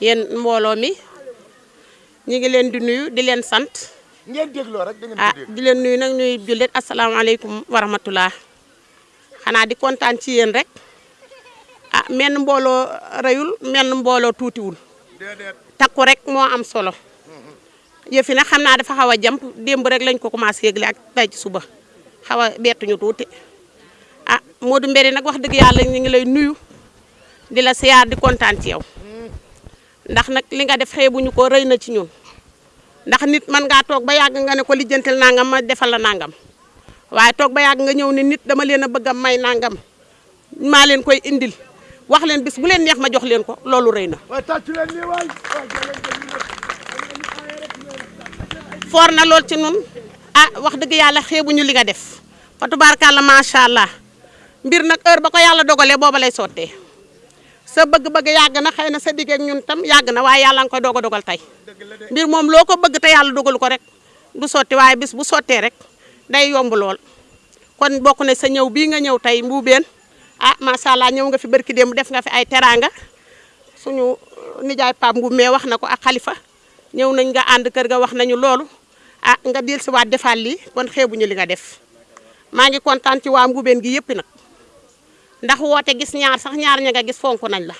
yéen mbooloo mi ñu ngi leen di nuyu di leen sant. Ngeen dégloo rek da ngeen ah di leen nuyu nag ñuy jullit asalaamaaleykum wa rahmatullah. Xanaa di kontaan ci yéen rek. Ah menn mbooloo rëyul menn mbooloo tuutiwul. Déedéet. Takku rek moo am solo. Yëf yi nag xam naa dafa xaw a jàmp démb rek lañ ko commencé yëgle ak tey ci suba. Xaw a bettuñu tuuti. Ah Modou Mbéri nag wax dëgg yàlla ñu ngi lay nuyu. Di la siyaar di kontaan ci yow ndax nag li nga def xeebuñu ko rëy na ci ñun. ndax nit mën ngaa toog ba yàgg nga ne ko lijjantil nangam ma defal la nangam. waaye toog ba yàgg nga ñëw ne nit dama leen a bëgg a may nangam maa leen koy indil. wax leen bis bu leen neex ma jox leen ko loolu rëy na. foor na lool ci nun ah wax dëgg yàlla xeebuñu li nga def. fa tubaarkàlla macha allah mbir nag heure ba ko yàlla dogalee booba lay sottee. Sa bëgg-bëgg yàgg na xëy na sa digg ak ñun tam yàgg na waaye yàlla nga koy doog a dogal tey. Mbir moom loo ko bëgg te yàlla dogalu ko rek du sotti waaye bis bu sottee rek day yomb lool. Kon bokk na sa ñëw bii nga ñëw tey mbuubeen ah macha allah ñëw nga fi barki démb def nga fi ay teraanga. Suñu nijaay Pape mais wax na ko ak xalifa ñëw nañ nga ànd kër ga wax nañu loolu. Ah nga dil si waat defaat lii kon xeebuñu li nga def. Maa ngi kontaan ci waa Mbuubeen gi yëpp nag ndax woote gis ñaar sax ñaar ña nga gis fonk nañ la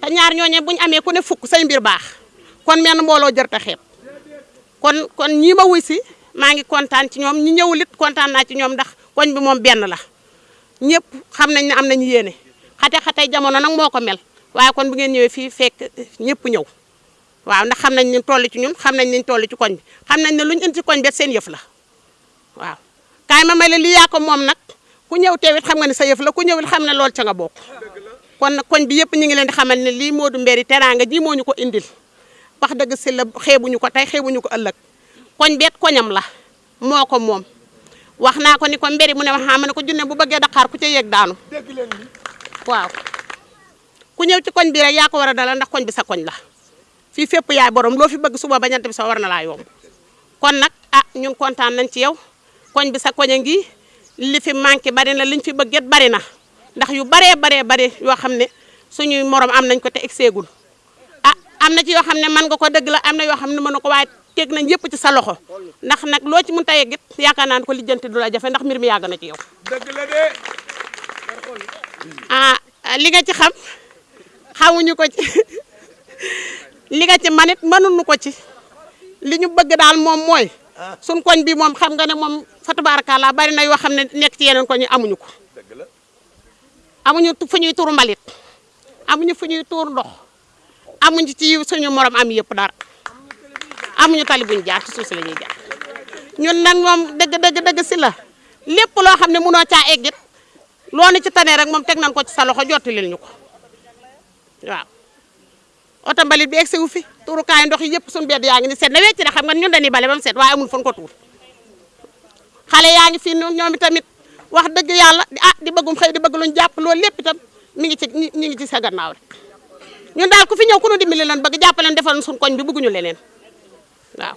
te ñaar ñooñe buñu amee ku ne fukk say mbir baax kon menn mbooloo jër ta xeeb. kon kon ñii ma wuy si ngi kontaan ci ñoom ñi ñëwul it kontaan naa ci ñoom ndax koñ bi moom benn la. Ñëpp xam nañ ne am nañu yéene. Xate-xate jamono nag moo ko mel. Waaye kon bu ngeen ñëwee fii fekk ñëpp ñëw. Waaw ndax xam nañ ni toll ci ñun xam nañ ni toll ci koñ bi. Xam nañ ne luñ indi ci koñ bi seen yëf la. Waaw. Kaay ma may la lii yaa ko moom nag ku ñëw teewit xam nga ne sa yëf la ku ñëwit xam ne lool ca nga bokk. Kon koñ bi yëpp ñu ngi leen di xamal ne lii Mbéri teraanga ji moo ñu ko indil. Wax dëgg si la xeebuñu ko tey xeebuñu ko ëllëg. Koñ beet koñam la moo ko moom. Wax naa ko ni ko Mbéri mu ne ma xam ne ko junne bu bëggee Dakar ku ca yéeg daanu. Waaw. Ku ñëw ci koñ bi rek yaa ko war a dalal ndax koñ bi sa koñ la. Fii fépp yaay borom loo fi bëgg suba ba ñant bi sa war na laa yomb. Kon nag ah ñun kontaan nañ ci yow. Koñ bi sa koñ a ngi li fi manqué bari na liñ fi bëgget bari na. Ndax yu baree baree bari yoo xam ne suñuy morom am nañ ko te egseegul. Ah am na ci yoo xam ne mën nga ko dëgg la am na yoo xam ne mën na ko waaye teg nañ yëpp ci sa loxo. Ndax nag loo ci mën ta yeggit yaakaar naa ne ko lijjanti du la jafe ndax mbir mi yàgg na ci yow. Dëgg la de. Ah li nga ci xam xamuñu ko ci. Li nga ci manit mënuñu ko ci. Li ñu bëgg daal moom mooy suñ koñ bi moom xam nga ne moom fa tabaarakallaa bari na yoo xam ne nekk ci yeneen koñ amuñu ko. Amuñu fu ñuy tuur mbalit. Amuñu fu ñuy tuur ndox. Amuñu ci suñu morom am yëpp dara. Amuñu tali buñ jaar ci suuf si la ñuy jaar. Ñun nag moom dëgg dëgg dëgg si la. Lépp loo xam ne mënoo caa eggit loo ne ci tane rek moom teg nañ ko ci sa loxo jottalil ñu ko. Waaw. Oto mbalit bi egg si wu fi tuurukaay ndox yi yëpp suñu bedd yaa ngi ni seet na wecc de xam nga ñun dañuy bale ba mu seet waaye amul fan ko tuur. Xale yaa ngi fii ñoom itamit wax dëgg yàlla ah di bëggum xëy di bëgg luñ jàpp loolu lépp itam mi ngi ci ñi ngi ci sa gannaaw rek. Ñun daal ku fi ñëw ku nu dimbali lan bëgg jàppaleen defal suñu koñ bi bëgguñu leneen waaw.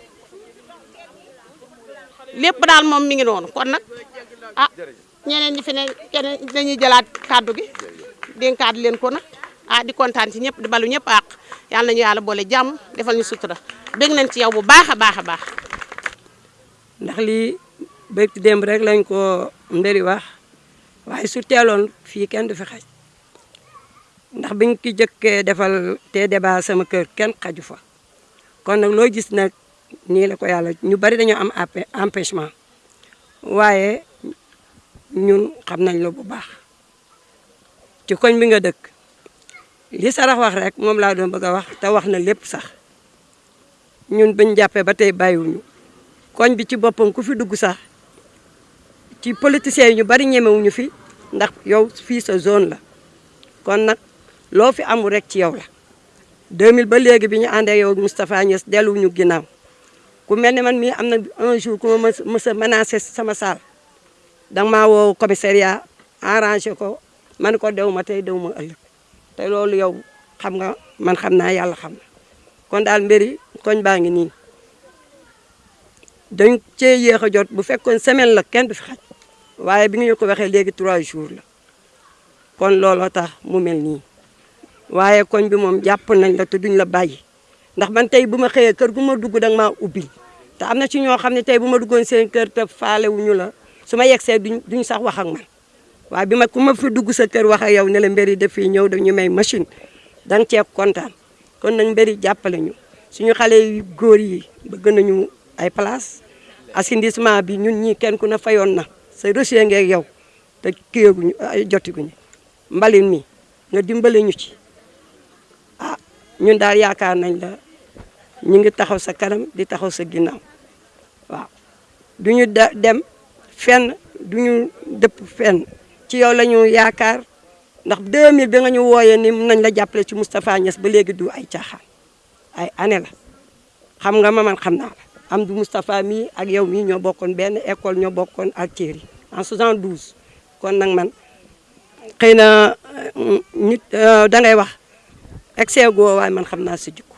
Lépp daal moom mi ngi noonu. Kon nag ah ñeneen ñi fi ne dañuy jëlaat kàddu gi dénkaat leen ko nag ah di kontaan ci ñëpp di balu ñëpp àq yàlla nañu yàlla boole jàmm defal ñu sutura. Bég nañ ci yow bu baax a baax a ndax lii bëgg démb rek lañ ko mbiri wax waaye su teeloon fii kenn du fi xaj. Ndax biñ ki jëkkee defal te débat sama kër kenn xaju fa. Kon nag loo gis nag nii la ko yàlla ñu bari dañoo am empêchement. Waaye ñun xam nañ la bu baax. Ci koñ bi nga dëkk li sarax wax rek moom laa doon bëgg wax te wax na lépp sax. ñun bañ jàppee ba tey bàyyiwuñu. koñ bi ci boppam ku fi dugg sax ci politiciens ñu bari ñemewuñu fi ndax yow fii sa zone la. kon nag loo fi amul rek ci yow la. 2000 ba léegi bi ñu àndee yow Moustapha Niass delluwuñu ginnaaw. ku mel ne man mii am na un jour ku ma mës sama saal danga maa woo commissariat arrangé ko. man ko dew ma tey dew ma te loolu yow xam nga man xam naa yàlla xam kon daal mbiri koñ baa ngi nii. Dañ cee yéex jot bu fekkoon semaine la kenn du fi xaj. Waaye bi ñu ko waxee léegi trois jours la. Kon looloo tax mu mel nii. Waaye koñ bi moom jàpp nañ la te duñ la bàyyi. Ndax man tey bu ma xëyee kër gu ma dugg danga maa ubbil te am na ci ñoo xam ne tey bu ma duggoon seen kër te faalewuñu la. Su ma duñ duñ sax wax ak man waaye bi ma ma fi dugg sa kër wax ak yow ne la mbir yi daf fiy ñëw dañu may machine danga cee kontaan. Kon nag mbir yi jàppale ñu. Suñu xale yu góor yi bëgg nañu ay place. Assainissement bi ñun ñii kenn ku ne fayoon na. Sa reçu ngeeg yow te kiyaguñu jotiguñu. Mbalin mi nga dimbale ñu ci. Ah ñun daal yaakaar nañ la ñu ngi taxaw sa kanam di taxaw sa ginnaaw. Waaw. Duñu dem fenn duñu dëpp fenn ci yow la ñu yaakaar. Ndax 2000 bi nga ñu wooyee ni nañ la jàppale ci Moustapha Niass ba du ay caaxaan. Ay année la. Xam nga ma man xam naa la. Am du Moustapha mii ak yow mii ñoo bokkoon benn école ñoo bokkoon ak Thierry en 72 kon nag man xëy na nit dangay wax excès goo waaye man xam naa sa jikko.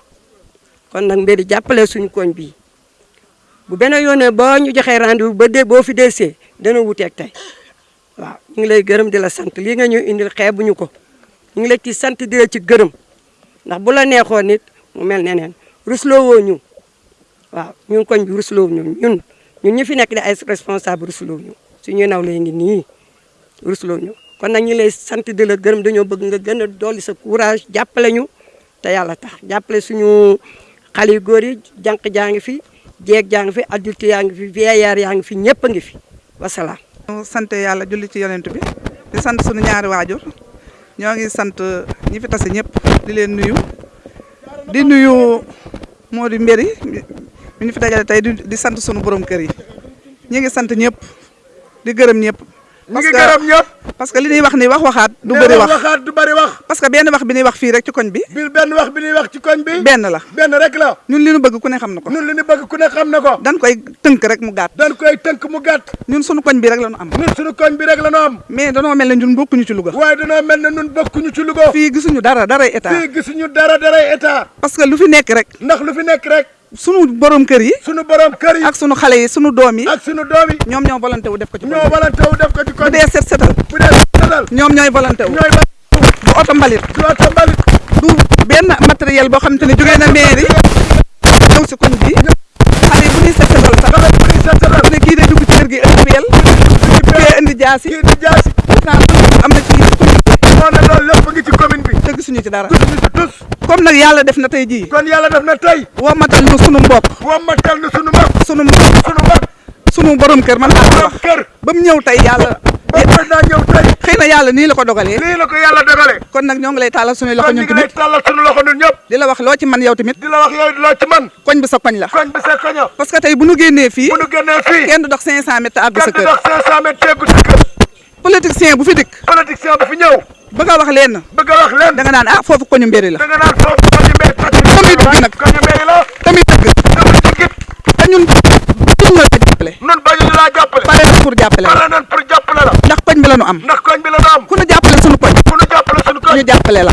Kon nag mbiri jàppale suñu koñ bii bu benn yoonee boo ñu joxee rendez-vous ba dee boo fi waaw ñu ngi lay gërëm di la sant. Lii nga ñu indil xeebuñu ko. Ñu ngi la ci sant di la ci gërëm. Ndax bu la neexoon nit mu mel neneen. Rusloo woo ñu. Waaw ñun koñ bi rusloo ñu. Ñun ñun ñu fi nekk di ay responsable rusloo ñu. Suñuy naw lay ngi nii rusloo ñu. Kon nag ñu lay sant di la gërëm. Dañoo bëgg nga gën a dolli sa courage jàppale ñu. Te yàlla tax. Jàppale suñu xale yu góor yi jànq jaa ngi fi jeeg jaa fi adulte yaa fi vieillard yaa fi ñëpp a fi. Wasalaam. Sant yàlla julli ci yonent bi di sant suñu ñaari waajur. Ñoo ngi sant ñi fi tase ñëpp di leen nuyu. Di nuyu moo di mbéri mi ñu fi dajale tey di sant suñu borom kër yi. Ñi ngi sant ñëpp di gërëm ñëpp ñu ngi gërëm ñëpp parce que li ñuy wax ni wax waxaat du bëri na wax. waxaat du bëri wax. Parce que benn wax bi ñuy wax fii rek ci koñ bi. Bil benn wax bi ñuy wax ci koñ bi. Benn la. Benn rek la. Ñun li ñu bëgg ku ne xam na ko. Ñun li ñu bëgg ku ne xam na ko. Dañ koy tënk rek mu gàtt. Dañ koy tënk mu gàtt. Ñun suñu koñ bi rek la ñu am. Ñun suñu koñ bi rek la ñu am. Mais danoo mel ne ñun bokkuñu ci Louga. Waaye danoo mel ne ñun bokkuñu ci Louga. Fii gisuñu dara daray état. Fii gisuñu dara daray état. Parce que lu fi nekk rek. Ndax lu fi nekk rek sunu borom kër yi sunu borom kër yi ak sunu xale yi sunu doom yi ak sunu doom yi ñoom ñoo volonté wu def ko ci ñoo walante wu def ko ci bu koñ dee set setal. Bu dee setal. Ñoom ñooy volonté wu. Ñooy ba bu oto mbalit. Du oto mbalit. Du benn matériel boo xamante ne jógee na mairie. Ñëw si koñ bi. Xale yi bu ñuy set setal sax. Xale bu ñuy setal. Bu ne kii day dugg ci kër gi indi peel. Kii indi jaasi. Kii di jaasi. Am na ci moo ne loolu lépp ngi ci commune bi bi te gisuñu ci dara gisuñu ci tus comme nag yàlla def na tey jii. Kon yàlla def na tey. Wamatal nu sunu mbokk. Wammatal na sunu mag sunu mbokk. Sunu mag sunu borom kër man laa ko borom wax kër. Ba mu ñëw tey yàlla. Ba président ñëw tey. Xëy na yàlla nii la ko dogalee. Lii la ko yàlla dogale kon nag ñoo ngi lay taalal suñuy loxo kon ñu ñun ngi lay tamit. tàllal sunu loxo ñun ñëpp. Di la wax loo ci man yow tamit. Di la wax yow loo ci man. Koñ bi sa koñ la. Koñ bi sa koño parce que tey bu nu génnee fii bu nu génnee fii kenn du dox 500 mètres àgg sa kenn di kër. dox 500 mètres teggu sa kër. Politicien bu fi dikk. Politicien bi fi ñëw bëgg a wax leen. Bëgg a wax leen. Da nga naan ah foofu koñu mbéri la. Da nga naan foofu koñu mbéy Tamit dëgg nag. koñu mbéy la. Tamit dëgg. Tamit dëggit te ñun ñun la jàppale. Nun bañu ñu laa jàppale. Pare na pour jàppale la. Pare nañ pour jàppale la. Ndax koñ bi la nu am. Ndax koñ bi la nu am. Ku nu jàppale sunu koñ. Ku nu jàppale sunu koñ. Ñu jàppale la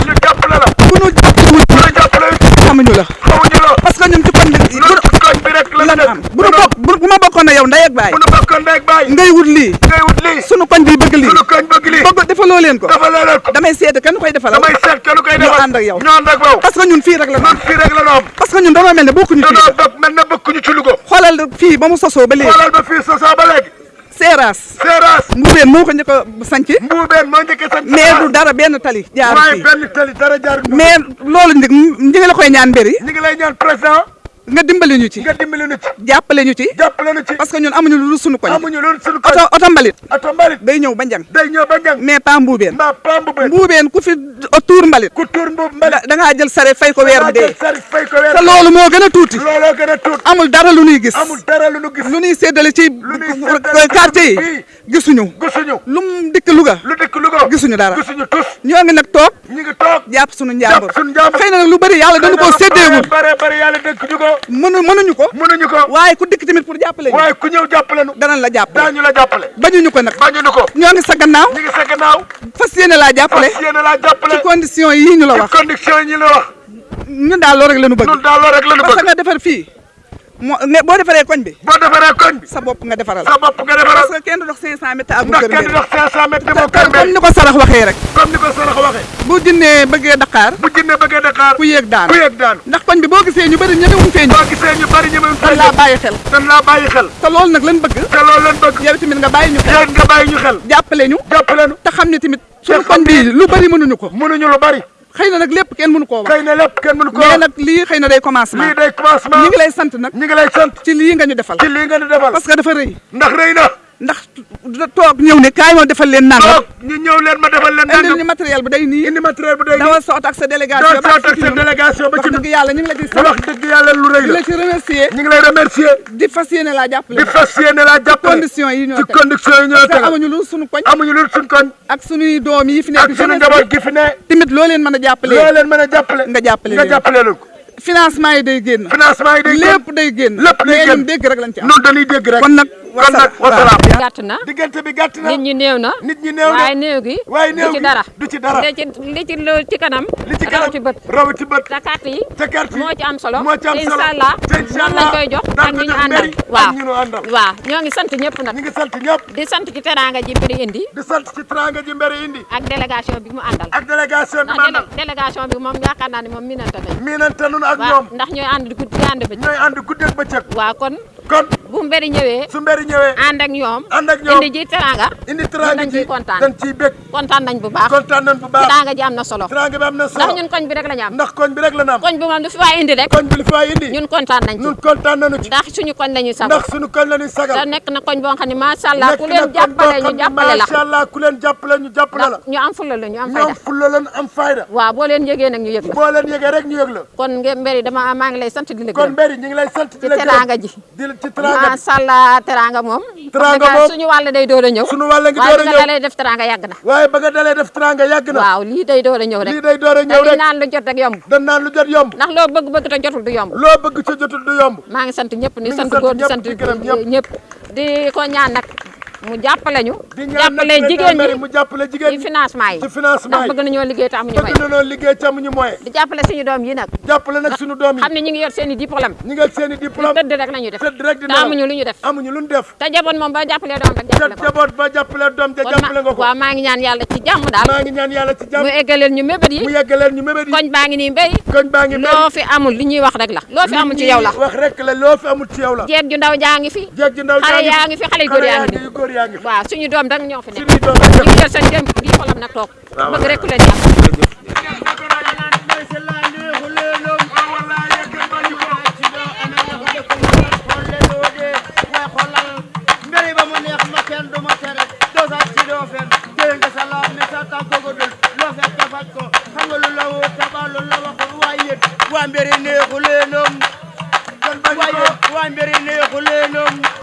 yow ndey ak baay? Bu nu bokkoon ndey ak baay. Ngay wut lii. Ngay wut lii. Sunu koñ bi bëgg lii. Sunu koñ bëgg lii. Bëgg defaloo leen ko. Dafa leen ko. Damay seede kenn koy defalal. Damay seet kenn koy defal. Ànd ak yow. ñoo ànd ak yow. Parce que ñun fii rek la am fii rek la nu am. parce que ñun dañoo mel ne bokkuñu fii danoo bokk mel na bokkuñu ci Louga. Xoolal fii ba mu sosoo ba léegi. Xoolal ba fii sosaa ba léegi. Seeraas. Seeraas. Mbuubeen moo ko njëkk a sanc. Mbuubeen moo njëkkee sant mais du dara benn tali jaar waaye fii. benn tali dara jaar mais loolu ndig ñi ngi la koy ñaan mbéri ñu ngi lay ñaan président nga dimbali ñu ci. nga dimbali nu ci. jàppale ñu ci. jàppale nu ci. parce que ñun amuñu lu sunu koñ. amuñu loolu suñu koñ. oto oto mbalit. oto mbalit. day ñëw ba njang day ñëw ba njang mais pas mbuubeen mbaa pamb ba mbuubeen ku fi tuur mbalit. ku tuur mbuub da mbalit. da ngaa jël sare fay ko weer bi dee. sari fay ko weer te loolu moo gën a tuuti. looloo gën a tuut amul dara lu ñuy gis. amul dara lu nu gis. lu ñuy séddale ci quartier yi gisuñu. gisuñu. lu dikk Louga. lu dikk Louga. gisuñu dara. gisuñu tus. ñoo ngi nag toog. ñu ngi toog. jàpp suñu njàmbur. jàpp suñu njàmbur. xëy na nag lu bëri yàlla dañu koo séddeewul. bare bare yàlla dëkk ñu ko mënu mënuñu ko. Mënuñu ko. Waaye ku dikk tamit pour jàppale waaye ku ñëw jàppale nu. Danañ la jàppale. Daañu la jàppale. Bañuñu ko nag. Bañuñu ko. Ñoo ngi sa gannaaw. Ñu ngi sa gannaaw. Fas yéene laa jàppale. Fas yéene laa jàppale. Ci condition yii ñu la ci wax. condition yi ñu la wax. Ñun daal loolu rek la ñu bëgg. Ñun daal loolu rek la ñu parce que bëgg. nga defar fii ne boo defaree koñ bi. Boo defaree koñ bi. Sa bopp nga defaral. Sa bopp nga defaral. Parce que kenn dox 500 mètres ndax kër kenn dox 500 mètres demoo kër comme mbéy ni ko sarax waxee rek. Comme ni ko sarax waxee. Bu jinnee bëggee Dakar bu jinne bëggee Dakar ku yéeg daanu. ku yëg daanu. Ndax koñ bi boo gisee ñu bëri ñemewuñ fee ñëw. Boo gisee ñu bari ñu mën dañ laa bàyyi xel. Dañ laa bàyyi xel. Te loolu nag lan bëgg. Te loolu leen bëgg. Yow tamit nga bàyyi ñu xel. Nga bàyyi ñu xel. Jàppale ñu. Jàppale nu te xam ne tamit suñu koñ bi lu bëri mënuñu ko. Mënuñu lu bari xëy na nag lépp kenn mënu koo wax. Xëy na lépp kenn mënu ko mais wax. nag lii xëy na day commencement. Lii day commencement. Ñi ngi lay sant nag. Ñi ngi lay sant. Ci lii nga ñu defal. Ci lii nga ñu defal. Parce que dafa rëy. Ndax rëy na ndax toog ñëw ne kaay ma defal leen nangam. Ñu ñëw leen ma defal leen indil nangam. ñu matériel bi day nii. Indi matériel bu day dawal soot ak sa délégation ba ak sa délégation ba ci dëgg yàlla ñu ngi la ci sant. wax dëgg yàlla lu rëy di la la ci remercier. Ñu ngi lay remercier. Di fas yéene laa jàppale. Di fas yéene laa jàppale. Condition yi ñoo ci condition yi ñoo que tegal amuñu lu suñu koñ. Amuñu lu suñ koñ. Ak suñuy doom yi fi nekk ak suñu njaboot gi fi ne. Tamit loo leen mën a jàppale. Loo leen mën a jàppale. Nga jàppale nga jàppale leen ko. Financement yi day génn. Financement yi day génn. Lépp day génn. Lépp day génn. dégg rek lañ ci am. Noonu dañuy dégg rek. Kon nag kon nag wasalaam gàtt na. Diggante bi gàtt na. Nit ñi néew na. Nit ñi néew na. Waaye néew gi waaye néew du ci gi dara. du ci dara. Li ci li ci lu ci kanam li ci raw kanam ci bët. raw ci bët. Te carte yi te carte yi moo ci am solo. moo ci am te solo. Incha allah te incha noonu lañ allah koy jox. Daan ak ko ñi ñu jox àndal. mairie waaw. ak ñi ñu àndal. Waaw. Ñoo ngi sant ñëpp nag. Ñu ngi sant ñëpp. Di sant ci teraanga ji mbiri indi. Di sant ci teraanga ji mbéri indi. Ak délégation bi mu àndal. Ak délégation bi ndax mandal délé- délégation bi moom yaakaar naa ne moom minante nañ miinante nunu ak waaw. ñoom. Ndax ñooy ànd guddi di ànd bëccëg. Ñooy ànd guddeeg bëccëg. Waaw kon kon bu mbiri ñëwee. su mbéri ñëwee. Ànd ak ñoom. Ànd ak ñoom. Indi ji teraanga. Indi teraanga dañ ji. kontaan. dañ ciy bég. Kontaan nañ bu baax. Kontaan nañ bu baax. Teraanga ji am na solo. Teraanga bi am na ndax solo ñun koñ bi rek la ñu am. Ndax koñ bi rek la na am. Koñ bi moom du fi waay indi rek. Koñ bi li fi waay indi. Ñun kontaan nañ ci. Ñun kontaan nañu ci. Ndax suñu koñ la ñuy sago. Ndax suñu koñ la ñuy sagal nekk na koñ boo xam ne macha allah ku leen jàppale ñu jàppale la. macha allah ku leen jàppale ñu jàppale la. Ndax ñu am fulla la ñu am fayda. fulla lan am fayda. Waaw boo leen yëgee nag ñu yëg la. Boo leen yëgee rek ñu yëg la. Kon mbiri dama maa ngi lay sant di la kon mbéri ñu ngi lay sant di la gërëm. teraanga ji ci allah teraanga moom. Teraanga wax dëgg moom suñu wàll day door a ñëw. sunu wàll ngi dalee def teraanga yàgg na. Waaye ba nga dalee def na. Waaw lii day door a ñëw rek. Lii day dañuy rek. naan lu jot rek yomb. Naan lu jot yomb. Ndax loo bëgg-bëgg te jotul du yomb. Loo bëgg ca jotul du yomb. Maa ngi sant ñëpp ni sant góor di sant ñëpp. Di ko ñaan nag mu jàppale ñu. Jàppale président jigéen ñi mu jàppale jigéen ci ñi. financement yi. Ci financement yi. bëgg nañoo liggéey te amuñu may bëgg na noonu liggéey ci amuñu moyen. Di jàppale suñu doom yi nag. Jàppale nag suñu doom yi. Xam ne ñu ngi yor seen diplôme. Ñi nga seen diplôme. Tëdd rek la ñuy def. Tëdd rek di te nelaw. amuñu lu ñu def. Amuñu lu ñu def. Te jaboot moom ba jàppalee doom rek ca jàppale ko. Jaboot ba jàppale doom ja kon jàppale nga ma ko. waaw maa ngi ñaan yàlla ci jàmm daal. Maa ngi ñaan yàlla ci jàmm. Mu eggaleel ñu mébét yi. Mu yeggaleen ñu mébét yi. Koñ baa ngi nii mbéy. Koñ baa ngi mel loo fi amul li ñuy wax rek la. Loo fi amul ci yow la. Wax rek la loo fi amul ci yow la. Jeeg ju ndaw jaa ngi fi. Jeeg ji ndaw xale yaa ngi fi xale yu góor yaa ngi góor yaa ngi fi. Waaw suñu doom dang ñoo fi nekk. Suñuy doom ñu ngi yor seen jëm di xolam nag toog. Bëgg rek leen waa mbiri neexu ko waa mbiri neexu leenom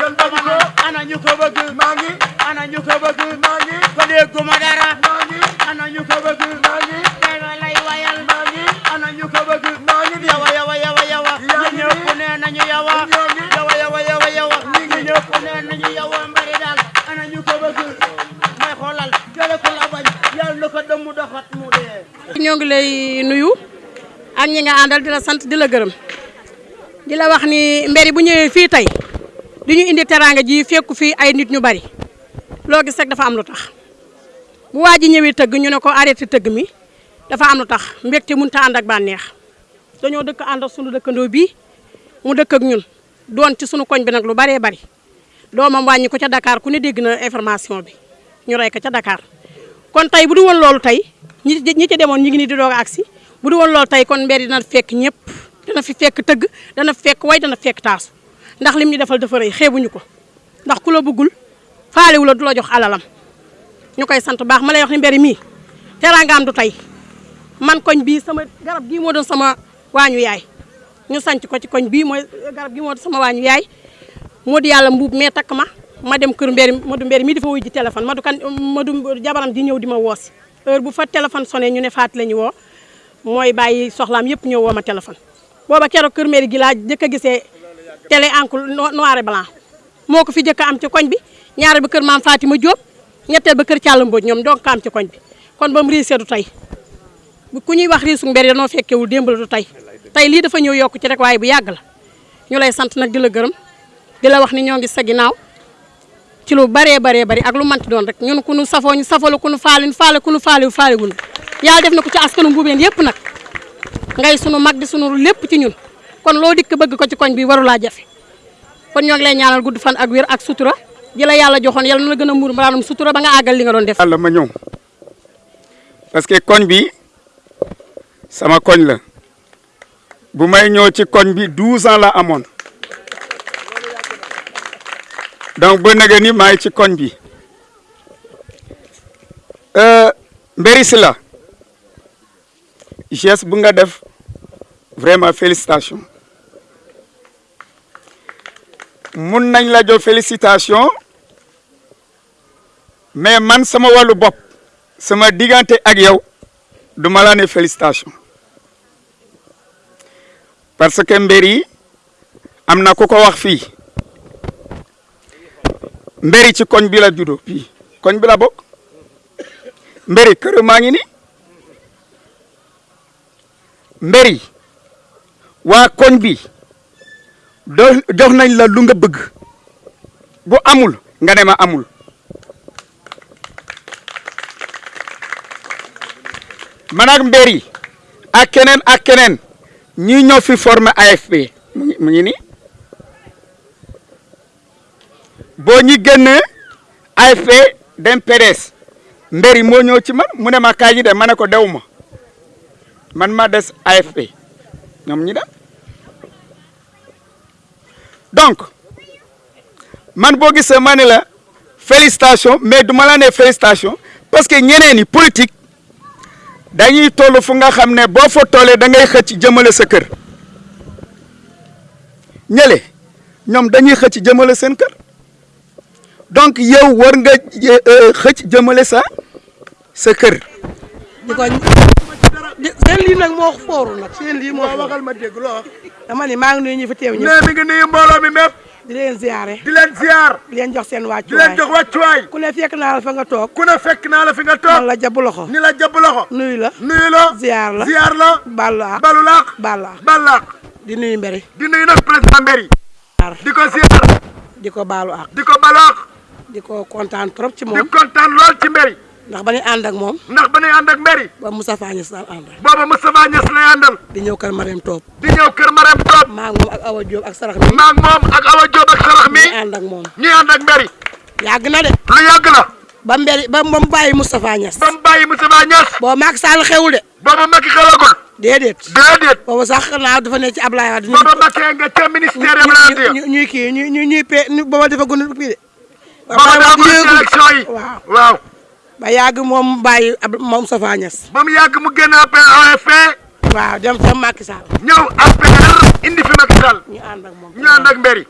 kon bañ ko ana ñu ko bëgg maa ngi ana ñu ko bëgg maa ngi ko dégguma dara maa ngi ana ñu ko bëgg maa ngi dara lay wayal. Maa ngi ana ñu ko bëgg maa ngi yawa yawa yawa. Yawa Yaa ñu ngi ñëpp nee nañu yawa. Ñoo ngi yawa yawa yawa yawa. Ñu ñëpp nee nañu yawa. Mbari daal ana ñu ko bëgg may xoolal jële ko la bañ. Yàlla na ko dëmm doxat mu dee. Ñoo ngi lay nuyu. Ak ñi nga àndal di la sant di la gërëm. Di la wax ni mbéri bu ñëwee fii tey di ñu indi teraanga ji fekku fii ay nit ñu bari. Loo gis rek dafa am lu tax. Bu waa ji ñëwee tëgg ñu ne ko arrêté tëgg mi dafa am lu tax. Mbégte mënut a ànd ak bànneex. Dañoo dëkk ànd ak sunu dëkkandoo bii mu dëkk ak ñun. Doon ci sunu koñ bi nag lu baree bari. Doomam wàññi ko ca Dakar ku ne dégg na information bi. Ñu rey ko ca Dakar. Kon tey bu du woon loolu tey ñi ñi ci demoon ñi ngi ni di doog agsi. Bu du woon loolu kon mbir dina fekk ñëpp. Dana fi fekk tëgg dana fekk way dana fekk taasu ndax lim ñu defal dafa rëy xeebuñu ko. ndax ku la bëggul faalewu la du la jox alalam. ñu koy sant baax ma lay wax ni mii teraangaam du tey. man koñ bii sama garab gii moo doon sama waañu yaay. ñu sanc ko ci koñ bii mooy garab gii moo sama waañu yaay. moo di yàlla mbuub mais ma ma dem kër mbéri Modou mbéri mii dafa wuy ji téléphone. Modou kan Modou jabaram di ñëw di ma woosi heure bu fa téléphone sonné ñu ne faat la ñu woo mooy bàyyi soxlaam yëpp ñëw woo ma téléphone. booba keroog kër mbéri gi laa jëkk a gisee télé encre noir et blanc. Moo ko fi jëkk a am ci koñ bi. Ñaareel ba kër maam Fatima Diop ñetteel ba kër Thialla Mbodj ñoom donc am ci koñ bi. Kon ba mu riisee du tey. Bu ku ñuy wax riisu mbéri danoo fekkewul démb la du tey. Tey lii dafa ñëw yokk ci rek waaye bu yàgg la. Ñu lay sant nag di la gërëm. Di la wax ni ñoo ngi sa ginnaaw. Ci lu baree baree bari ak lu manti doon rek. Ñun ku nu safoo ñu safalu ku nu faale ñu faale ku nu faale faale wunu yàlla def na ko ci askanu yëpp nag. Ngay sunu mag di sunu lépp ci ñun kon loo dikk bëgg ko ci koñ bi warulaa jafe. Kon lay ñaanal gudd fan ak wér ak sutura. Ji la yàlla joxoon yàlla na la gën a muur maanaam sutura ba nga li nga def. yàlla ma ñëw. Parce que koñ bi sama koñ la. Bu may ñëw ci koñ bi 12 ans la amoon. Donc ba nag ni maa ci koñ bi. Mbéri Sylla geste bu nga def vraiment mun nañ la jox félicitation mais man sama wàllu bopp sama diggante ak yow du ma la ne félicitation. Parce que mbéri am na ku ko wax fii. Mbéri ci koñ bi la juddoo fii. Koñ bi la bokk. Mbéri kër maa ngi ni. Mbéri waa koñ bi jox nañ la lu nga bëgg. Bu amul nga ne ma amul. Man ak mbéri ak keneen ak keneen ñi ñoo fi formé AFP mu ngi nii. Boo ñi génnee AFP dem PDS mbéri moo ñëw ci man mu ne ma kaay ji de ma ne ko man ma des AFP ñoom ñi dem donc man boo gisee ma ne la mais du ma la parce que ñeneen ñi politique dañuy toll fu nga xam ne boo fa tollee da ngay xëcc jëmale sa kër ñële ñoom dañuy xëcc jëmale seen donc yow war nga xëcc jëmale sa sa kër. Di seen lii nag moo fooru nag seen lii moo waxal ma dégg loo wax. dama ni maa ngi nuyu ñu fi teew ñëpp. Nee mi ngi nuyu mbooloo mi mépp. Di leen di leen ziar di leen jox seen di leen jox wàccuwaay. Ku ne fekk naa la fa nga toog. Ku ne fekk naa la fi nga man toog la jabu loxo. Ni la jàpp loxo. Nuyu la. Nuyu la. Ziar la. Ziar la. Ballu ak balu laax ak di nuyu mbéri di nuyu nag président Mbéri di ko ziar di ko baalu ak di ko balaax di ko kontaan trop ci di moom kontaan lool ci Mbéri ndax ba ñuy ànd ak moom ndax ba nuy ànd ak Mbéri ba Moustapha Niass daan ànd booba Moustapha Niass lay àndal di ñëw kër Mariam Toob di ñëw kër Marème Top maa moom ak Awa Diop ak sarax mi maag moom ak Awa Diop ak Sarax mi ñu ànd ak moom ñuy ànd ak Mbéri yàgg na de lu yàgg la ba mbéri ba mu bàyyi Moustapha Niass ba mu bàyyi Moustapha Niass boo maag Sall xewul de booba Macky xelagul déedéet déedéet boobu sax naa dafa ne ci Ablaye Wade booba Macky nga ca ministère ñu ñu ñuy kii ñu ñu ñuy pe booba dafa gën a kii de. ci waaw waaw ba yàgg moom bàyyi ab moom Moustapha Niass. ba mu yàgg mu génn APR waaw dem ca Macky Sall ñëw APR indi fi Macky Sall ñu ànd ak moom. ñu ànd ak Mbéri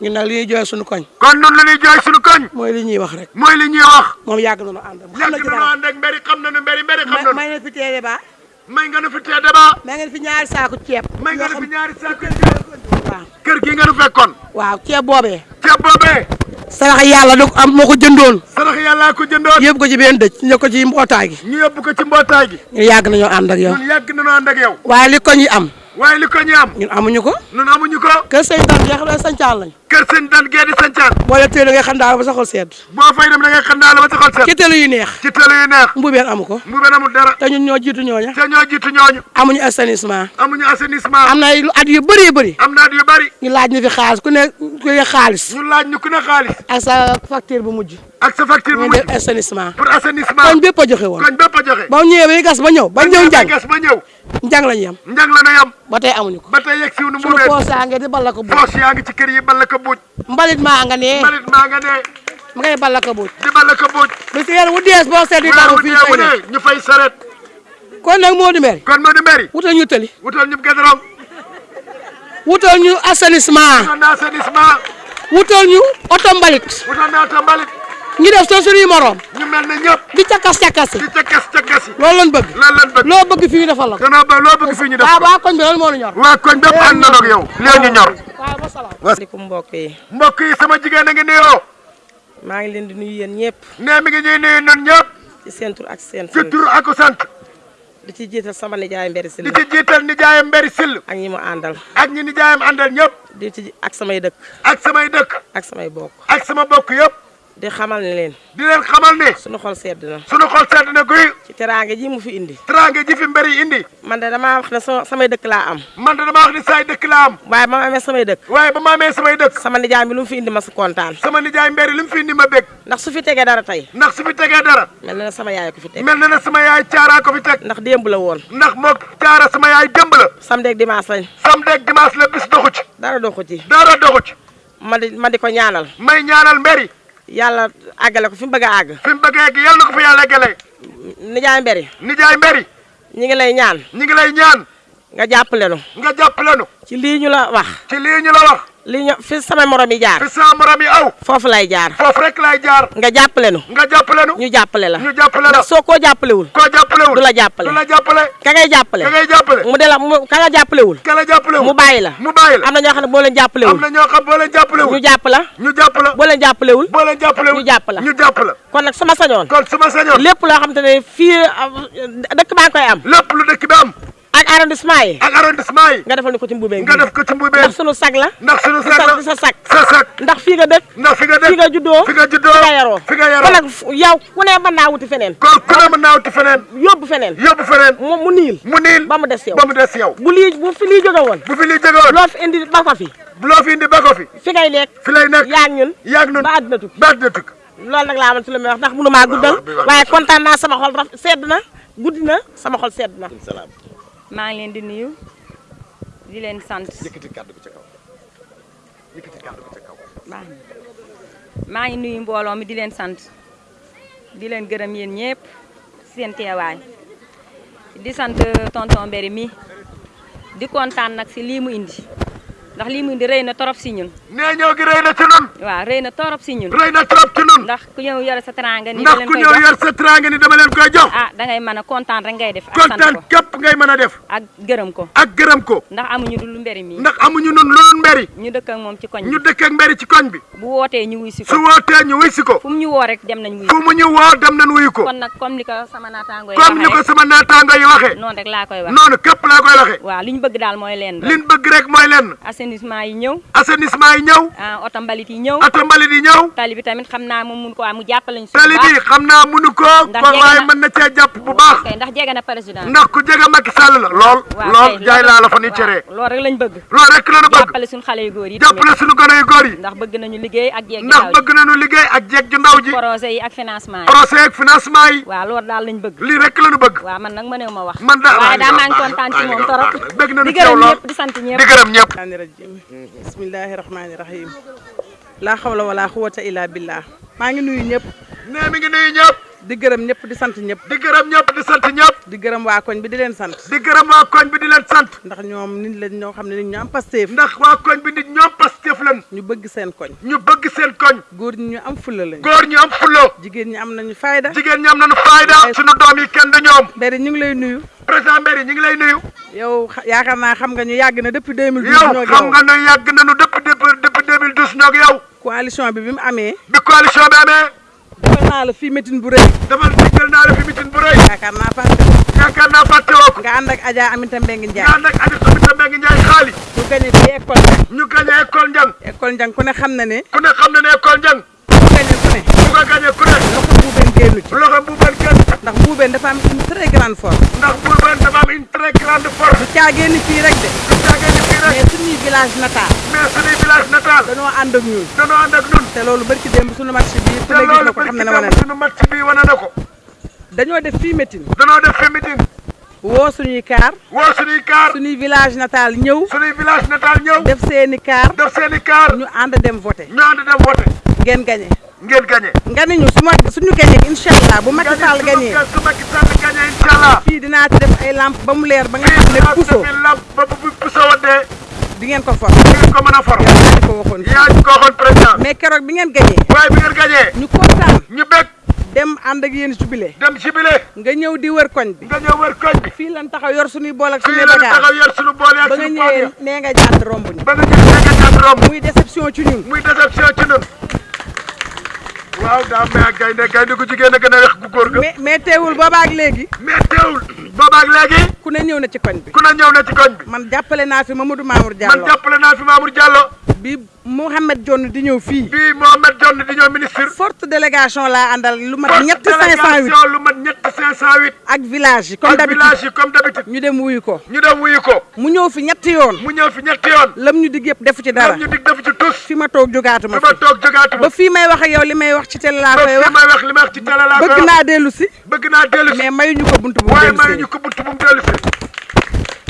ñun nag li ñuy jooy suñu koñ. kon nun la ñuy jooy suñu koñ mooy li ñuy wax rek. mooy li ñuy wax moom yàgg na ñu ànd ak moom. xam na ci nañu ànd ak Mbéri xam nañu Mbéri Mbéri xam may nañu may na fi téere ba may nga nu fi tee débat may ngeen fi ñaari saako ceeb. may nga fi ñaari saako ceeb waaw kër gi nu fekkoon waaw ceeb boobee. ceeb boobee sarax yàlla ko am moo ko jëndoon. sarax yàllaa ko jëndoon yóbbu ko ci benn dëj ñu ko ci mbootaay gi. ñu yóbbu ko ci mbootaay gi ñun yàgg nañoo ànd ak yow. ñun yàgg nañu ànd ak yow waaye li koñ yi am. Waaye li ko ñu am ñun amuñu ko. ñun amuñu ko kër sëñ Dan jeex na sañcaan lañ. kër sëñ dan gee di sancaan boo leen téye nga xam daal ba sa xol sedd. boo fay dem da ngay xam daal ba sa xol ci télé yu neex. ci télé yu neex mbubeen amu ko. mu benn amul dara te ñun ñoo jiitu ñooña. te ñoo jiitu ñooñu amuñu assainissement. amuñu assainissement am na ay lu at yu bëree bëri. am naat yu bari ñu laaj ñu fi xaalis ku ne ku ne xaalis. ñu laaj ñu ku ne xaalis ak sa facture bu mujj. ak sa facture bu mujj assainissement. pour assainissement koñ bépp a joxe koñ bépp a joxe ba ñu gas ba ñëw ba ñëw njàng gas ba ñëw njàng lañu yem. njàng la yam ba tey amuñu ko. ba tey yegg siw nu mu been poos ngi di balla ko buuj. poos yaa ngi ci kër yi balla ko buuj mbalit maa nga ne mbalit maa nga ne ma ngay balla ko buuj. di balla ko buuj lu ci yéen wu dees wu fii dee wu fay ne ñu fay saret kon nag moo di mel. kon moo di mbéri wutal ñu tëli. wutal ñu gédorong wutal ñu assainissement. wutal ñu oto mbalit. wutal na ta mbalit ñu def soo suñuy morom. ñu mel ne ñëpp. Di cakkas cakkasi. di cakkas cakkasi loolu lañ bëgg. loolu lan bëgg. Loo bëgg fii ñu defal la ko. danoo ba loo bëgg fii ñu def ko. waa koñ bi loolu moo ñu ñor. waa koñ bépp ànd na ak yow. Léegi ñu ñor. Ba salaam. asalaamaaleykum mbokk yi. Mbokk yi sama jigéen a ngi nuyoo. Maa ngi leen di nuyu yéen ñëpp. Nee mi ngi ñuy nuyu ñun ñëpp. Ci tur ak seen ci tur ak sant. Di ci jiital sama nijaay mberi si di ci jiital nijaayam mberi sill ak ñi mu àndal. Ak ñi nijaayam àndal ñëpp. Di ci ak samay dëkk. Ak samay dëkk. Ak samay bokk. Ak sama bokk yëpp di xamal ne leen. Di leen xamal ne sunu xol sedd na. sunu xol sedd na guy. Ci teraange ji mu fi indi. Teraange ji fi mberi indi. Man de damaa wax ne so samay dëkk laa am. Man de damaa wax ni saay dëkk laa am. Waaye ba ma amee samay dëkk. Waaye ba ma amee samay dëkk. Sama nijaay bi lu mu fi indi ma si kontaan. Sama nijaay mberi li mu fi indi ma bég. Ndax su fi tegee dara tey. Ndax su fi tegee dara. Mel na ne sama yaay ko fi teg. Mel na ne sama yaay caaraa ko fi teg. Ndax démb la woon. Ndax moo caara sama yaay démb la. Samedi ak dimanche lañ. Samedi ak dimanche la bis doxu ci. Dara doxu ci. Dara doxu ci. Ma di ma di ko ñaanal. May ñaanal mberi yàlla àggale ko fi mu bëgg a àgg. Fi mu bëggee gi yàlla na ko fa yàlla eggale nijaay mberi. Nijaay mberi. Ñi ngi lay ñaan. Ñi ngi lay ñaan. Nga jàppale nu. Nga jàppale nu. Ci lii ñu la wax. Ci lii ñu la wax lii ñu fi sama morom yi jaar. Fi sama morom yi aw. Foofu lay jaar. Foofu rek lay jaar. Nga jàppale nu. Nga jàppale nu. Ñu jàppale la. Ñu jàppale la. Soo koo jàppalewul koo jàppalewul. du la jàppale. Du la jàppale. Ka ngay jàppale. Ka ngay jàppale. Mu de la ka nga jàppalewul. Ka la jàppalewul. Mu bàyyi la. Mu bàyyi la. Am na ñoo xam ne boo leen am jàppalewul na ñoo xam boo leen jàppalewul. Ñu jàpp la. Ñu jàpp la. Boo leen jàppalewul. Boo leen jàppalewul. Ñu jàpp la. Ñu jàpp la. Kon nag sama sañoon kon su ma sañoon. lépp loo xam te ne fii ah, dëkk baa ngi koy am. Lépp lu dëkk bi am ak arrondissement yi ak arrondissement yi nga defal ni ko ci mbubee nga def ko ci mbubeen ndax sunu sag la. Ndax sunu sag sa la. Sa sag. Sa sag. Ndax fii nga dëkk. Ndax fi nga fi dëkk nga juddoo. Fi nga juddoo. Fi nga yaroo. Fi nga yaroo. Fu- yow ku ne mën naa wuti feneen. Kon ku ne mën naa wuti feneen. Yóbbu feneen. Yóbbu feneen. Mu niil. Mu niil. Ba mu des yow. Ba mu des yow. Bu lii bu fi lii jóge woon. Bu fi li jógewoon loo fi indi ba ko fi. Loo fi indi ba ko fi. Fi ngay lekk fi lay nekk. Yaag ñun. Yaag nun ba àdduna tukki. Ba dina tukk loolu nag laa amal ci lu may wax ndax mënu maa guddal waaye kontaan naa sama xol sedd na. Guddi na. Sama xol sedd na maa ngi leen di nuyu di leen sant. Yëkkati kàddu bi ca kaw. Yëkkati kàddu bi ca kaw. Baax na. Maa ngi nuyu mbooloo mi di leen sant. Di leen gërëm yéen ñëpp seen teewaay. Di sant tonton Mbéri mi. Di kontaan nag si lii mu indi. Ndax lii mu indi rëy na torop si ñun. Nee ñëw gi rëy na ci nun. Waaw rëy na torop si ñun. Rëy na trop ci nun. Ndax ku ñëw yore sa teranga ni ndax da ku yor sa ni dama leen koy jox. Ah dangay mën a kontaan rek ngay def ko. képp ngay mën a def. Ak gërëm ko. Ak gërëm ko. Ndax amuñu Mbéri mi. Ndax amuñu nun lu dul mberi ñu dëkk ak moom ci koñ ñu dëkk ak mberi ci koñ bi. Bu wootee ñu wuy su ko. Wootee ñu wuy si ko. Fu ñu woo rek dem nañ wuy fu mu ñu woo dem nañ wuyu ko. Kon nag comme sama naataango yi comme ni ko waxee sama naataango yi waxee. noonu rek laa koy wax noonu képp laa koy waxee. Waaw li ñu bëgg leen rek. Liñ bëgg rek lenn assainissement yi ñëw assainissement yi ñëw ah oto mbalit yi ñëw oto mbalit yi ñëw tali bi tamit xam naa moom mun ko am mu jàppale ñu si tali bu bi baax xam naa mënu ko ko jege waaye na- mën na cee jàpp bu baax ndax jege na président ndax ku jege Macky Sall la lool lool jaay laa la fa ni cere loolu rek lañ bëgg loolu rek la ñu bëgg jàppale suñu xale yu góor yi tamit suñu gone yu góor yi ndax bëgg nañu liggéey ak jeeg ndax bëgg nañu liggéey ak jeeg ju ndaw ji. Projet yi ak financement yi procès ak financement yi waaw loolu daal lañ bëgg lii rek la ñu bëgg waaw man ma wax man daal maa ngi ci moom torop bëgg nañu di ci yow lool ñëpp di sant ñëpp di gërëm ñëpp rajim bismillahi rahmaani rahim laa xawla wala xuwata illa billah maa ngi nuyu ñëpp nee mi ngi nuyu ñëpp di gërëm ñëpp di sant ñëpp. Di gërëm ñëpp di sant ñëpp. Di gërëm waa koñ bi di leen sant. Di gërëm waa koñ bi di leen sant. Ndax ñoom nit lañ ñoo xam ne nit ñu am pasteef ndax waa koñ bi nit ñoom Pastef lan ñu bëgg seen koñ. Ñu bëgg seen koñ. Góor ñi ñu am fulla lañ. Góor ñu am fulo jigéen ñi am nañu fayda. Jigéen ñi am nañu fayda. Suñu doom yi kenn du ñoom. Mbéri ñu ngi lay nuyu. Président Mbéri ñu ngi lay nuyu. Yow yaakaar naa xam nga ñu yàgg na depuis 2012 yow xam nga ne yàgg nañu depuis depuis depuis 2012 ñoo yow. Coalition bi bi mu amee. Bi coalition bi amee defal naa la fii meeting bu rëy. Dafa diggal naa la fi mitin bu rëy. Yaakaar naa fàtte yaakaar naa fàtte woo ko nga ànd ak Adja Aminata Mbengue Ndiaye. Nga ànd ak Samita Mbengue Ndiaye xaali ñu gañe fii école Njang. Ñu gagné école Njang. École Njang ku ne xam na ne ku ne xam na ne école Njang ku gañe ku ne? Ku ko gagné ku ne? Loxo buubeen génnu ci. Loxo bu benn kenn ndax buubeen dafa am une très grande force. Ndax bu benn dafa am une très grande force. Du caagee ni fii rek de. Du caagee ni fii rek. Mais suñuy village natal. Mais suñuy village natal. Dañoo ànd ak ñun. Danoo ànd ak ñun. Te loolu barki démb suñu match bi ku te ne gis loolu na ko xam ne ne wane barki na suñu match bi wane na ko. Dañoo def fii meeting. Danoo def meeting woo suñuy kaar woo suñuy kaar suñuy village natal ñëw. Suñuy village natal ñëw. def seeni kaar def seeni kaar ñu ànd dem voté ñu ànd dem voté ngeen gañe ngeen gagné. nga ni ñu su ma suñu gañe incha allah bu Macky Sall gañee su Macky Sall gagné incha allah. fii dinaa ci def ay lampe ba mu leer ba nga xam ne puso. fi lamp ba bu puso waddee di ngeen ko for. di ngeen ko mën a for. Yaa ko waxoon. Yaa ko waxoon président. mais keroog bi ngeen gañee waaye bi ngeen gagné. ñu kontaan. ñu bég dem ànd ak yéen jubilé dem jubilé nga ñëw di wër koñ bi. Nga ñëw wër koñ bi. Fii lan taxaw yor suñuy bool ak la bagage taxaw yor suñu boole ak ba nga suñu boole ñëwee nee nga jàdd romb ñu. Ba nga ñëw nga jàpp romb. Muy déception ci ñun. Muy déception ci ñun. Waaw daa may ak gaynde gaynde gu jigéen a gën a wex gu góor ga. Mais mais teewul boobaak léegi. Mais teewul boobaak léegi. Ku ne ñëw na ci koñ bi. Ku ne ñëw na ci koñ bi. Man jàppale naa fi Mamadou Mamour man Diallo jàppale naa fi Mamour Diallo. Bi Mouhamed Dione di ñëw fii. Bii Mohamed Dione di ñëw ministre. Forte délégation laa àndal lu mat ñetti 508 délégation lu mat ñetti 508 ak village comme d'habitude. village comme d'habitude. Ñu dem wuyu ko. Ñu dem wuyu ko. Mu ñëw fi ñetti yoon. Mu ñëw fi ñetti yoon. Lam ñu dig defu ci dara. Lam ñu dig defu ci tus. Fi ma toog jógaatuma fi ma fi. toog jógaatu ba fii may wax ak yow li may wax ci télé ba koy fi wax may wax li may wax ci télé laa koy bëgg wax. naa dellu si. Bëgg naa dellu si. Mais mayuñu ko buntu bu mu waaye dellu may ñu si ko bunt bu mu dellu si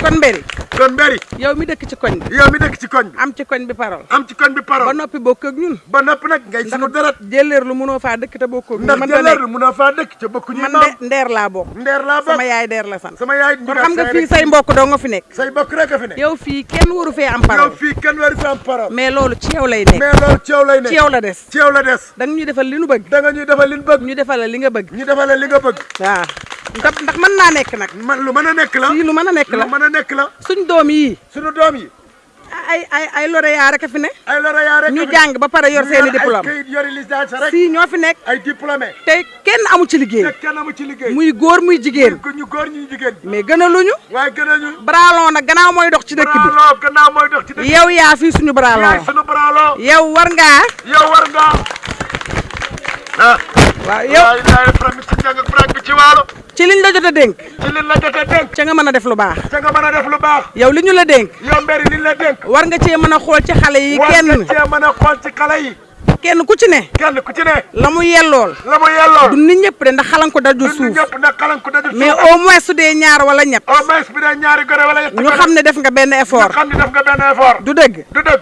kon mbéri kon mbéri yow mi dëkk ci koñ bi. Yow mi dëkk ci koñ bi. Am ci koñ bi parole. Am ci koñ bi ba parole noppi bokk ak ñun. Ba noppi nag ngay sunu deret. jëleer lu mënoo faa dëkk ak ñun. Ndax man jëleer nekk munoo faa dëkk ca bokku ñu man ndeer laa bokk. Ndeer laa bokk. Sama yaay deer la sant sama yaay kon xam nga fii say mbokk doo nga fi nekk. Say bokk rek fi ne yow fii kenn waru fee am yow parole fii kenn wari fi am parole. Mais loolu ci yow lay nekk. Mais loolu ci yow lay ne ci yow la des. Ci yow la des. Da nga ñuy defal li nu bëgg. Da nga ñuy defal li ñu bëgg. Ñu defal la li nga bëgg. Ñu defal la li nga bëgg. Waaw. Ndax mën naa nekk nag. Man lu mën a nekk la. Lu mën a nekk lu la nekk la. Suñ doom yii sunu doom yi. Ay ay ay lauréat rek fi ne. Ay lauréat rek ñu fi jàng ba pare yor seeni ay diplôme. kayit yori licence rek. Fii ñoo fi nekk. Ay diplômé te kenn amu ci te liggéey kenn amu ci liggéey. Muy góor muy jigéen. Ku ñu góor ñu jigéen. Mais gënaluñu. Waaye gën a ñu bralon nag gannaaw mooy dox ci dëkk bi. Braloo gannaaw mooy dox ci dëkk yow yaa fii suñu yaay bralon sunu braloo yow war ngaa yow war nga. Ah waaw yow. Waaye laay from ci njàng ak brag bi ci waalo ci liñ la jot a dénk. Ci liñ la jot a dénk. Ca nga mën a def lu baax. Ca nga mën a def lu baax. Yow li ñu la dénk. Yow mberi liñ la dénk. War nga cee mën a xool ci xale yi war nga kenn. cee mën a xool ci xale yi. Kenn ku ci ne. Kenn ku ci ne. La mu yellool. La mu yelloo du nit ñëpp de ndax xalan ko daju suuf. ñëpp nag xalan ko dajul mais au moins su dee ñaar wala ñett. Au moins bi dee ñaari gore wala ñetti ñu gore xam ne def nga benn ñu effort. Xam ni def nga benn effort. Du dëgg. Du dëgg.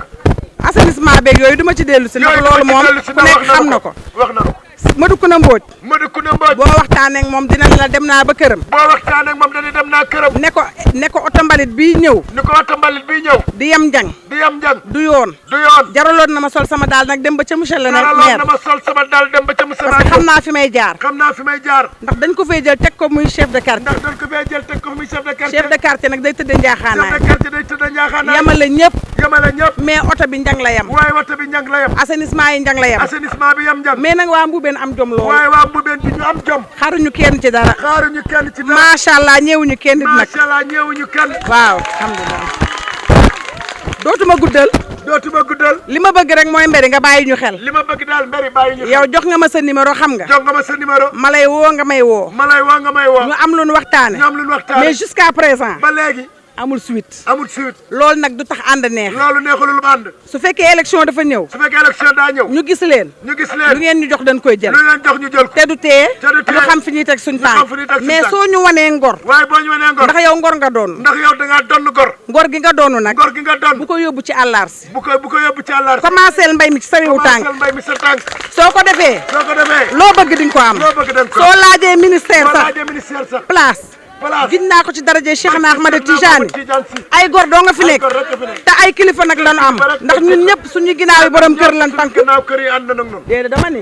Assainissement beeg yooyu duma ci dellu si ndax loolu moom ci ku nekk xam na ko. Wax na ko Madou na Mbodj Modou Kounda Mbodj boo waxtaanee ak moom dina la dem naa ba këram. Boo waxtaanee ak moom dañuy dem naa këram. Ne ko ne ko oto mbalit bii ñëw. Ni ko mbalit bii ñëw. Di yem njang di yam njàng. Du yoon. Du yoon. Jaraloon na ma sol sama daal nag dem ba ca monsieur le maire. Na ma sol sama dal dem ba ca monsieur parce que xam naa fi may jaar. Xam naa fi may jaar. Ndax dañ ko fay jël teg ko muy chef de quartier. Ndax doon ko fee jël teg ko muy chef de quartier. Chef de quartier nag day tëdd chef njaaxaanaay de quartier day tëdd njaaxaanaay. Yemale ñëpp. Yemale ñëpp. Mais oto bi njang la yem. Waaye woto bi njàng la yem. Assainissement yi njang la yem. Assainissement bi yem njàng. Mais nag waa Mboubeen am jom lool. Waaye waa Mbubeen bi ñu am jom. Xaruñu kenn ci dara. Xaaruñu kenn ci dara. Allah ñëwuñu kenn nit macha allah ñeewuñu kenn. Waaw alhamdulilah dootuma guddal. Dootuma guddal. Li ma bëgg rek mooy mbéri nga bàyyi ñu xel. Li ma bëgg daal mbéri bàyyi ñu yow jox nga ma sa numéro xam nga. Jox nga ma sa numéro. Ma lay woo nga may woo. Ma lay woo nga may woo. Ñu am lu lu ñu waxtaan mais jusqu'à présent. Ba léegi amul suite. Amul suite. Loolu nag du tax ànd neex. Loolu neexul lu ànd. Su fekkee élection dafa ñëw. Su fekkee élection daa ñëw. Ñu gis leen. Ñu gis lu leen ngeen ñu jox dañ koy jël. Lu leen jox ñu jël ko. Te du tee. Ñu xam fi ñuy teg suñ ñu xam tànk. fi ñuy teg suñ mais soo ñu wanee ngor. Waaye boo ñu wanee ngor. Ndax yow ngor nga doon. Ndax yow da ngaa donn gor ngor gi nga doonu nag. Ngor gi nga donn bu ko yóbbu ci àllaar si bu ko bu ko yóbbu ci àllar commencé mbay mi ci sa wiwu tànk. Mbay mi sa tànk. Soo ko defee. Soo ko defee. Loo bëgg di nga ko am. Loo bëgg ko soo laajee ministère sax. Place gis naa ko ci daraje Cheikh na na Tijani ay gor doo nga fi nekk. te ay kilifa nag lañu am. Ndax ñun ñëpp suñu ginnaaw yi borom kër lan tànk. Gannaaw kër yi ànd na nag noonu déedéet dama ni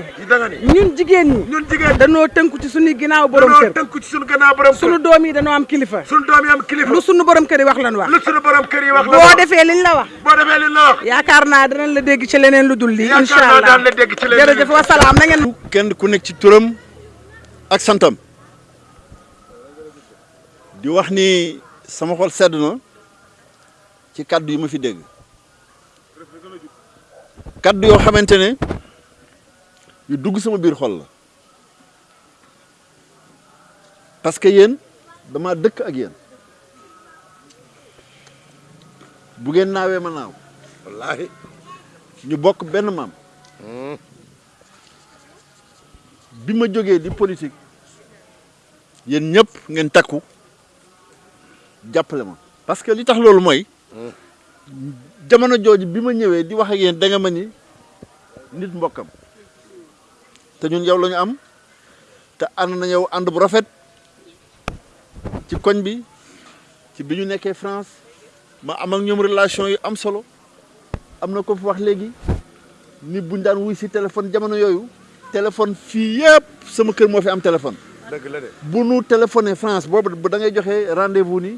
ñun jigéen ñi ñun jigéen danoo tënku ci suñu ginnaaw borom dañoo kër. tënku ci suñu gannaaw borom kër. Suñu doom yi am kilifa. Suñu doom yi am kilifa. Lu suñu borom kër yi wax lan wax. Lu suñu borom kër yi wax la boo wax. defee liñ la wax. Boo defee li la wax. Yaakaar naa danañ la dégg ci leneen lu dul lii Yaakaar incha naa allah. daan la dégg ci leneen. jërëjëf wasalaam na ngeen kenn ku nekk ci turam ak santam di wax ni sama xol sedd na ci kaddu yi ma fi dégg. Kaddu yoo xamante ne yu dugg sama biir xol la. Parce que yéen dama dëkk ak yéen. Bu ngeen naawee ma naaw. Wallaahi. Ñu bokk benn maam. Bi ma jógee di politique yéen ñëpp ngeen takku jàppale ma. parce que li tax loolu mooy jamono jooju bi ma ñëwee di wax ak yéen da nga ma ni nit mbokkam. te ñun yow la ñu am te ànd na yow ànd bu rafet ci koñ bi ci bi ñu nekkee France ma am ak ñoom relation yu am solo. am na ko fi wax léegi ni buñ daan wuy si téléphone jamono yooyu téléphone fii yëpp sama kër moo fi am téléphone. Dëgg la de. bu nu téléphoné France boobu bu da ngay joxe rendez-vous ni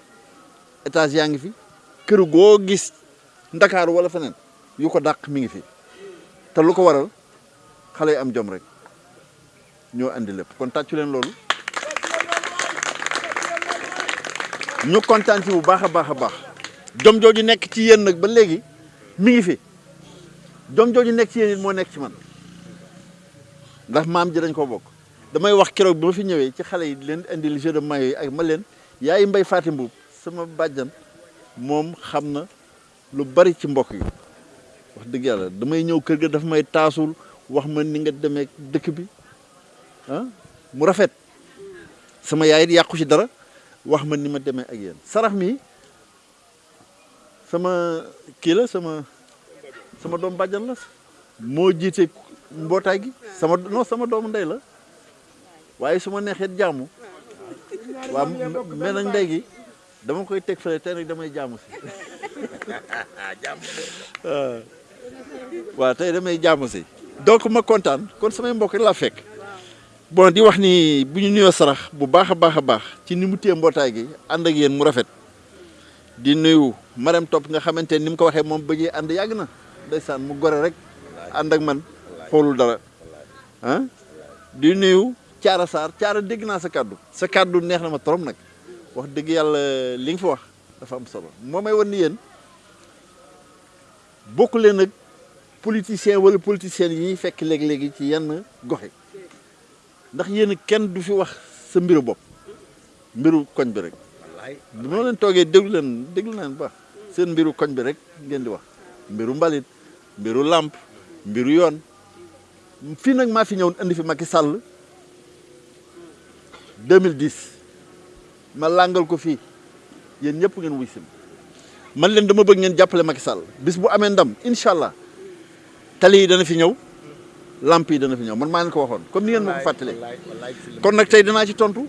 étage yaa ngi fi. Kër goo gis Dakar wala feneen yu ko dàq mi ngi fi. Te lu ko waral xale yi am jom rek ñoo andi lépp. Kon tàccu leen loolu. Ñu kontaan ci bu baax a baax a baax. Jom ci yéen nag ba léegi mi ngi fi. Jom jooju nekk ci yéen it moo nekk ci man. Ndax maam ji dañ ko bokk. Damay wax bi ma fi ñëwee ci xale yi di leen indil jeu de yi ak ma leen yaay mbay sama bàjjan moom xam na lu bari ci mbokk yi wax dëgg yàlla damay ñëw kër ga dafa may taasul wax ma ni nga demee dëkk bi ah mu rafet sama yaay it yàqu ci dara wax ma ni ma demee ak yéen sarax mi sama kii la sama sama doom bàjjan la moo jiite mbootaay gi sama non sama doomu ndey la waaye su ma neexee jaamu waaw mais nag ndey gi dama koy teg fële tey nag damay jaamu si waaw tey damay jaamu si. Donc ma kontaan kon samay mbokk laa fekk. Bon di wax ni bu ñu nuyoo sarax bu baax a baax a baax ci ni mu téye mbootaay gi ànd ak yéen mu rafet. Di nuyu Marème Top nga xamante ni mu ko waxee moom bëggee ànd yàgg na. Ndeysaan mu gore rek ànd ak man xoolul dara. Ah di nuyu Thiara Sarr Thiara dégg naa sa kàddu. Sa kàddu neex na ma trop nag wax dëgg yàlla li nga fi wax dafa am solo. Moo may wan ni yéen bokk leen ak politicien wala politiciens yi fekk léegi-léegi ci yenn gox yi. Ndax yéen kenn du fi wax sa mbiru bopp mbiru koñ bi rek. Bu noo leen toogee déglu leen déglu leen baax. Seen mbiru koñ bi rek ngeen di wax. Mbiru mbalit mbiru làmp mbiru yoon. Fii nag maa fi indi fi Macky Sall 2010 ma làngal ko fii. Yéen ñëpp ngeen wuy si man leen dama bëgg ngeen jàppale Macky Sall. Bis bu amee ndam incha allah. Tali dana fi ñëw lamp yi dana fi ñëw. Man maa leen ko waxoon comme ni ngeen ma ko fàttalee. Kon nag tey dinaa ci tontu.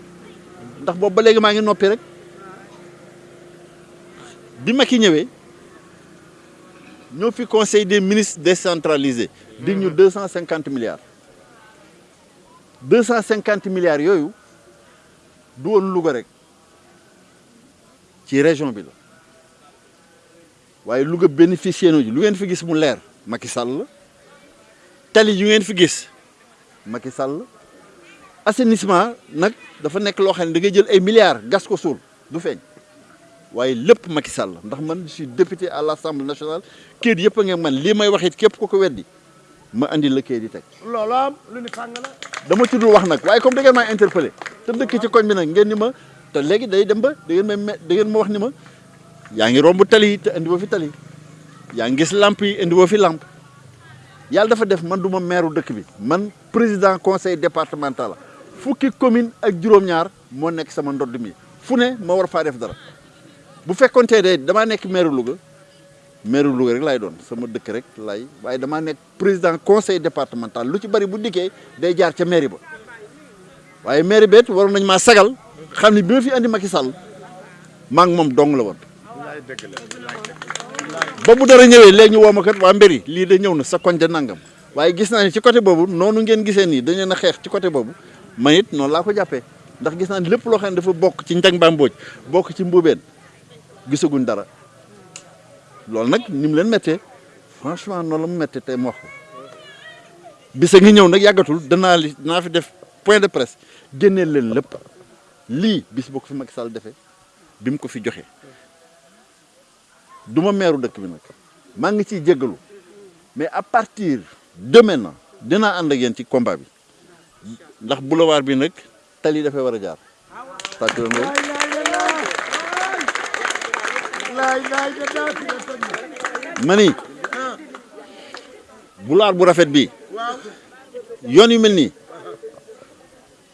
Ndax boobu ba léegi maa ngi noppi rek. Bi Macky ñëwee ñoo fi conseil des ministres décentralisé. Dig ñu deux cent cinquante milliards. deux cent cinquante milliards yooyu du woon Louga rek ci région bi la. Waaye Louga bénéficié na ji lu ngeen fi gis mu leer Macky Sall tali yu ngeen fi gis Macky Sall assainissement nag dafa nekk loo xam ne da ngay jël ay milliards gas ko suul du feeñ. Waaye lépp Macky Sall ndax man je suis député à l'Assemblée nationale. Kayit yëpp a ngeen man. Lii may wax it képp ko ko weddi ma andi la kayit yi teg. Loolu am lu ni fàng la. Dama tudd wax nag. Waaye comme da ngeen interpellé te dëkk ci koñ bi nag ngeen ni ma te léegi day dem ba da ngeen ma da ngeen ma wax ni ma yaa ngi tali te indi woo fi tali yaa ngi gis lamp yi indi fi lamp yàlla dafa def man du ma maire dëkk bi. Man président conseil départemental la. Fukki commune ak juróom-ñaar moo nekk sama ndodd mi. Fu ne ma war faa def dara. Bu fekkontee de damaa nekk maire Louga maire Louga rek laay doon. Sama dëkk rek laay waaye damaa nekk président conseil départemental. Lu ci bari bu dikkee day jaar ca mairie ba. Waaye mairie beet waroon nañ maa sagal xam ni bi ma fi andi Macky Sall maa ngi moom dong la woon. Ba bu dara ñëwee léegi ñu ma kat waa mbiri lii de ñëw na sa de nangam. Waaye gis naa ni ci côté boobu noonu ngeen gisee nii dañu leen a xeex ci côté boobu. Man it noonu laa ko jàppee ndax gis naa ni lépp loo xam ne dafa bokk ci njang mbooj bokk ci mbuubeen gisaguñ dara. Loolu nag ni mu leen méttee franchement noonu la mu méttee tey mu wax ko. Bisa ngi ñëw nag yàggatul danaa li fi def point de presse génneel leen lépp lii bis boo ko fi Macky Sall defee bi mu ko fi joxe du ma meeru dëkk bi nag. Maa ngi ciy jéggalu mais à partir de maintenant dinaa ànd ak yéen ci combat bi. Ndax boulevard bi nag tali dafay war a jaar. Tàcc leen loolu ma ni boulevard bu rafet bi yoon yu mel nii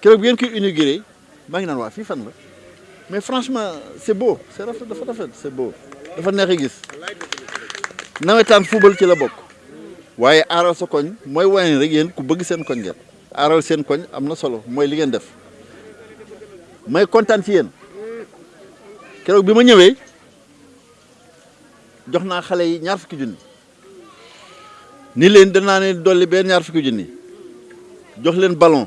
keroog bi ngeen koy inauguré mais franchement c'est beau c'est rafet dafa rafet c'est beau dafa neex gis. Nawetaan football ci la bokk. Waaye aaral sa koñ rek ku bëgg seen koñ ngeen. Seen koñ solo li ngeen def. May ci yi ñaar fukki ni leen ne dolli ñaar fukki ballon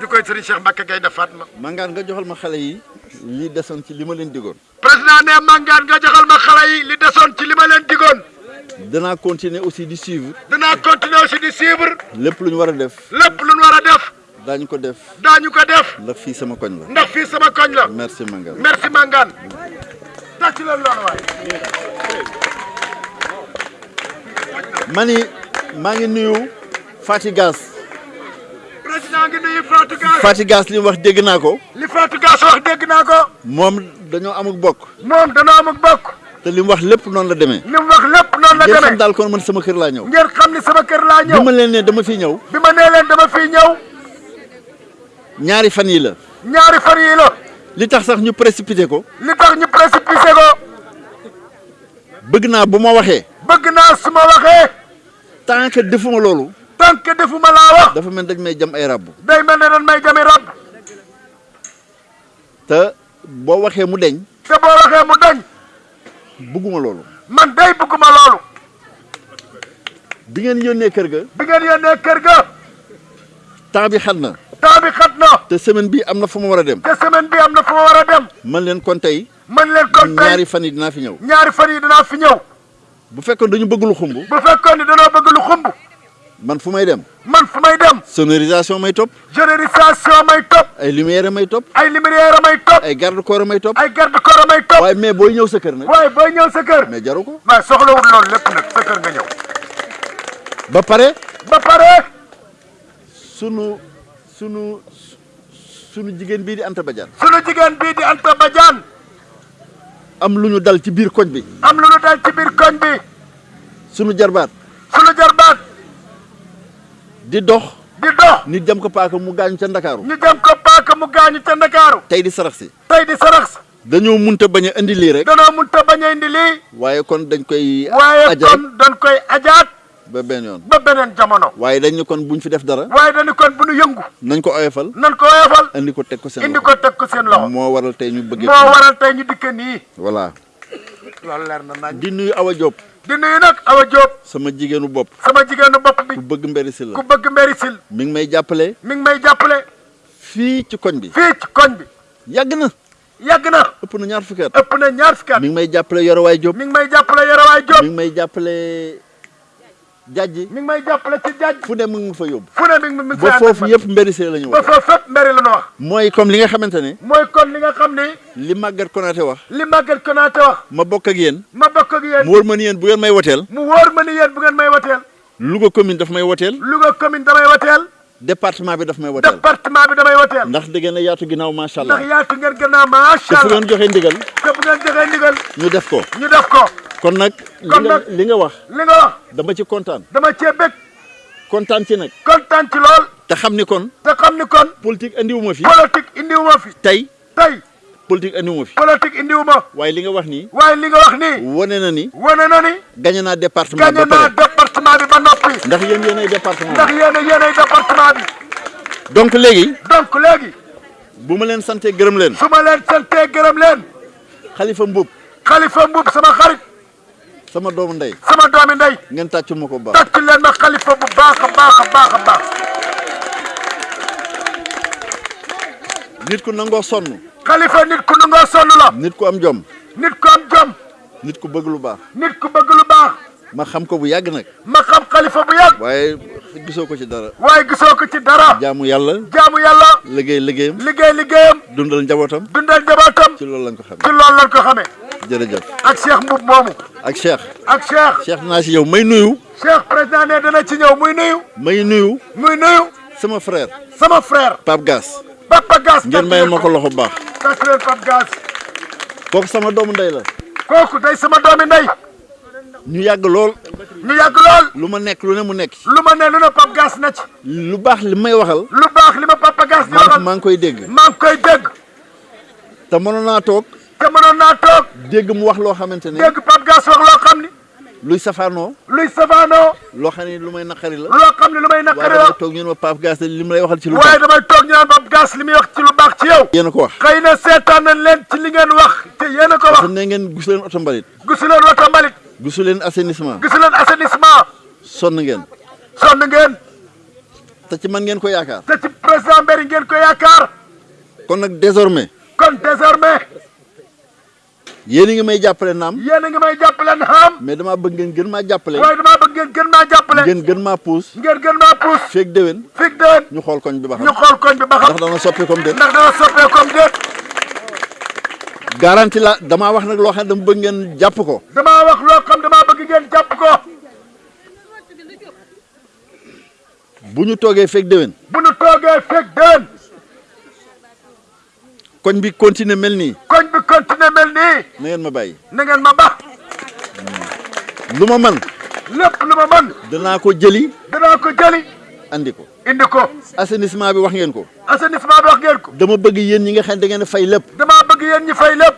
di koy sëriñ Cheikh Mbacke Gaynde Fatma. Mangane nga joxal ma xale yi li desoon ci li ma leen digoon. Président ne Mangane nga joxal ma xale yi li desoon ci li ma leen digoon. Danaa continuer aussi di suivre. Danaa continuer aussi di suivre. Lépp lu ñu war a def. Lépp lu ñu war a def. Daañu ko def. Daañu ko def. Ndax fii sama koñ la. Ndax fii sama koñ la. Merci Mangane merci Mangane tàcc leen loolu waay. Ma ni maa ngi nuyu Fati Gass président ngi nuyu Fatou Gass Fati Gass li mu wax dégg naa ko. Li Fatou Gass wax dégg naa ko. Moom dañoo amuk bokk. Moom danoo amuk bokk. Te li mu wax lépp noonu la demee. Li mu wax lépp noonu la ngeen xam demee daal kon man sama kër laa ñëw. Ngeen xam ni sama kër laa ñëw. Bi ma leen ne dama fi ñëw. Bi ma nee leen dama fii ñëw. Ñaari fan yi la. Ñaari fan yii la. Li tax sax ñu précipité ko. Li tax ñu précipité ko. Bëgg naa bu ma waxee. Bëgg naa su ma waxee. Tant que defuma loolu que defuma laa wax. Dafa mel dañ may jam ay ràbb day mel ne dañ may jami rab. Te boo waxee mu deñ. Te boo waxee mu dañ bëgguma loolu. Man day bëgguma loolu. Bi ngeen yónnee kër ga. Bi ngeen yónnee kër ga. Temps bi xat na. Temps bi xat na. Te semaine bi am na fu ma war a dem. Te semaine bi am na fu ma war a dem. Man leen kon tey. Man leen kon tey. Ñaari fan yi dinaa fi ñëw. Ñaari fan yi dinaa fi ñëw. Bu fekkoon dañu bëgg lu xumb. Bu fekkoon ni danoo bëgg lu xumb man fu may dem? Man fu may dem. Sonorisation may topp. Générisation may topp. Ay lumière may topp. Ay lumière may topp. Ay garde corps may topp. Ay garde corps may topp. Waaye mais booy ñëw sa kër nag. Waaye booy ñëw sa kër. Mais jaru ko. Waaye soxlawul loolu lépp nag. Sa kër nga ñëw. Ba pare. Ba pare. Sunu sunu sunu jigéen bii di Anta Badiane. Sunu jigéen bii di Anta Badiane. Am lu ñu dal ci biir koñ bi. Am lu ñu dal ci biir koñ bi. Sunu jarbaat. Sunu jarbaat di dox. Di dox. Nit jam ko paaka mu gaañu ca Ndakaaru. Ñu dem ko paaka mu gaañu ca Ndakaaru. Tey di sarax si. Tey di sarax dañoo munta bañ a indi lii rek. Danoo mun ta bañ a indi lii. Waaye kon dañ koy waaye kon dañ koy ajaat. Ba benn yoon. Ba beneen jamono. Waaye dañ kon buñ fi def dara. Waaye dañu kon bu nu yëngu. Nañ ko oyofal. Nan ko woyofal indi ko teg ko seen indi ko teg ko seen loxo. Moo waral tey ñu bëggee moo waral tey ñu dikke nii. Voilà. Loolu leer na nañ. Di nuyu Awa Diop di nuyu nag Awa Diop. Sama jigéenu bopp. Sama jigéenu bopp bi. Ku bëgg mberi si la. Ku bëgg mbéri sil mi ngi may jàppale. Mi ngi may jàppale. Fii ci koñ bi. Fii ci koñ bi. Yàgg na. Yàgg na. Ëpp na ñaar fukki at. Ëpp na ñaar fukki at. Mi ngi may jàppale Yorowaay Diop. Mi ngi may jàppale Yorowaay Diop. Mi ngi may jàppale jajji mi ngi may jàppale ci jaaj fu ne mu ngi ma fa yóbbu. Fu ne mi ngi ngi ba foofu yëpp mberi si la ñu man. ba wax. foofu fépp mbéri la ñu wax. Mooy comme li nga xamante ne mooy kon li nga xam li Maguette Konaté wax. li Maguette Konaté wax. Ma bokk ak yéen. Ma bokk ak yéen. Mu wóor ma ni yéen bu ngeen may woteel. Mu wóor ma ni yéen bu ngeen may Louga commune daf may woteel. Louga commune damay département bi daf may woteel département bi damay wateel ndax da ngeen a yaatu ginnaaw macha allah. Ndax yaatu ngeen a macha allah. ngeen joxe ndigal bu ngeen joxee ndigal ñu def ko. ñu def ko. Kon nag Kon nag- li nga wax li nga wax dama ci kontaan. dama cee bëgg kontaan ci nag. Kontaan ci lool. Te xam ni kon te xam ni kon politique andiwuma fi. politique indiwuma fi. Tey tey politique andiwuma fi. Politique indiwuma waaye li nga wax nii waaye li nga wax nii. wane na ni wane na ni. gañe naa département gagné naa département bi ba noppi. Ndax yéen yéenay département. Ndax yéen yéenay département bi. Donc léegi donc léegi. bu ma leen santee gërëm leen. Su ma leen santee gërëm leen. Xalifa mbub xalifa mbub sama xarit. Sama doomu ndey. Sama doomi ndey. Ngeen tàccul ma ko baax. Tàcc leen ma xalifa bu baax a baax a baax a baax nit ku nangoo sonn. Xalifa nit ku nangoo sonn la. Nit ku am jom. Nit ku am jom. Nit ku bëgg lu baax. Nit ku bëgg lu baax. Ma xam ko bu yàgg nag. Ma xam xalifa bu yàgg. Waaye gisoo ko ci dara. Waaye gisoo ko ci dara. Jaamu yàlla. Jaamu yàlla. Liggéey liggéeyam. Liggéey liggéeyam. Dundal njabootam. Dundal njabootam. Ci loolu lañ ko ci xamee loolu lañ ko xamee. Jërëjëf. Ak Cheikh Mboup moomu. Ak Cheikh. Ak Cheikh. Cheikh dinaa si yow may nuyu. Cheikh président ne dana ci ñëw muy nuyu. May nuyu. Muy nuyu. Sama frère. Sama frère. Pape Gass Papa Gass ngeen mayal ma ko loxo bu baax. Tàcc leen Pape Gass kooku sama doomu ndey la. Kooku day sama doomi ndey. Ñu yàgg lool. Ñu yàgg lool. Lu ma nekk lu ne mu nekk ci. Lu ma ne lu ne Pape Gass na ci. Lu baax li may waxal. Lu baax li ma Papa Gass di maa waxal. maa ngi koy dégg. Maa ngi koy dégg. Te mënoon naa toog. Te mënoon naa toog. Dégg mu wax loo xamante ne dégg Pape Gass wax loo xam ni luy safaanoo luy safaanoo loo xam ne lu may naqari la. Loo xam ne lu may waaye naqari damay la toog ñu ne ma Pape Gass li mu lay waxal ci lu baax. Damay toog ñu naan Pape Gass li muy wax ci lu baax ci yow. Yéen a ko wax. Xëy na seetaan nañ leen ci li ngeen wax. Te yéen a ko wax. Ne ngeen gisu leen oto mbalit. Gisu leen wata mbalit. Gisu leen assainissement. Gisu leen assainissement. Sonn ngeen. Sonn ngeen. Te ci man ngeen ko yaakaar. Te ci président Mbéri ngeen ko yaakaar. Kon nag désormais. Kon désormais yéen a ngi may jàppale naam. Yéen a ngi may jàppale na xam mais damaa bëgg ngeen gën maa jàppale. Waaye damaa bëgg ngeen gën maa jàppale. Ngeen gën maa puus. Ngeen gën maa puus. Feeg déwén. Fig déen ñu xool koñ bi ba ñu xool koñ bi ba xam. Ndax dana comme déet. Ndax dana soppee comme déet. Garanti la damaa wax nag loo xam ne dama bëgg ngeen jàpp ko. Damaa wax loo xam damaa bëgg ngeen jàpp ko. Bu ñu toogee feeg déwén. Bu toogee fig déen koñ bi continuer mel nii. Koñ bi continuer mel nii. Na ngeen ma bàyyi. Na ngeen ma ba lu ma man. Lépp lu ma mën danaa ko jëli. Danaa ko jëli. Andi ko. Indi ko. Assainissement bi wax ngeen ko. Assainissement bi wax ngeen ko. Dama bëgg yéen ñi nga xam da ngeen fay lépp. Damaa bëgg yéen ñi fay lépp.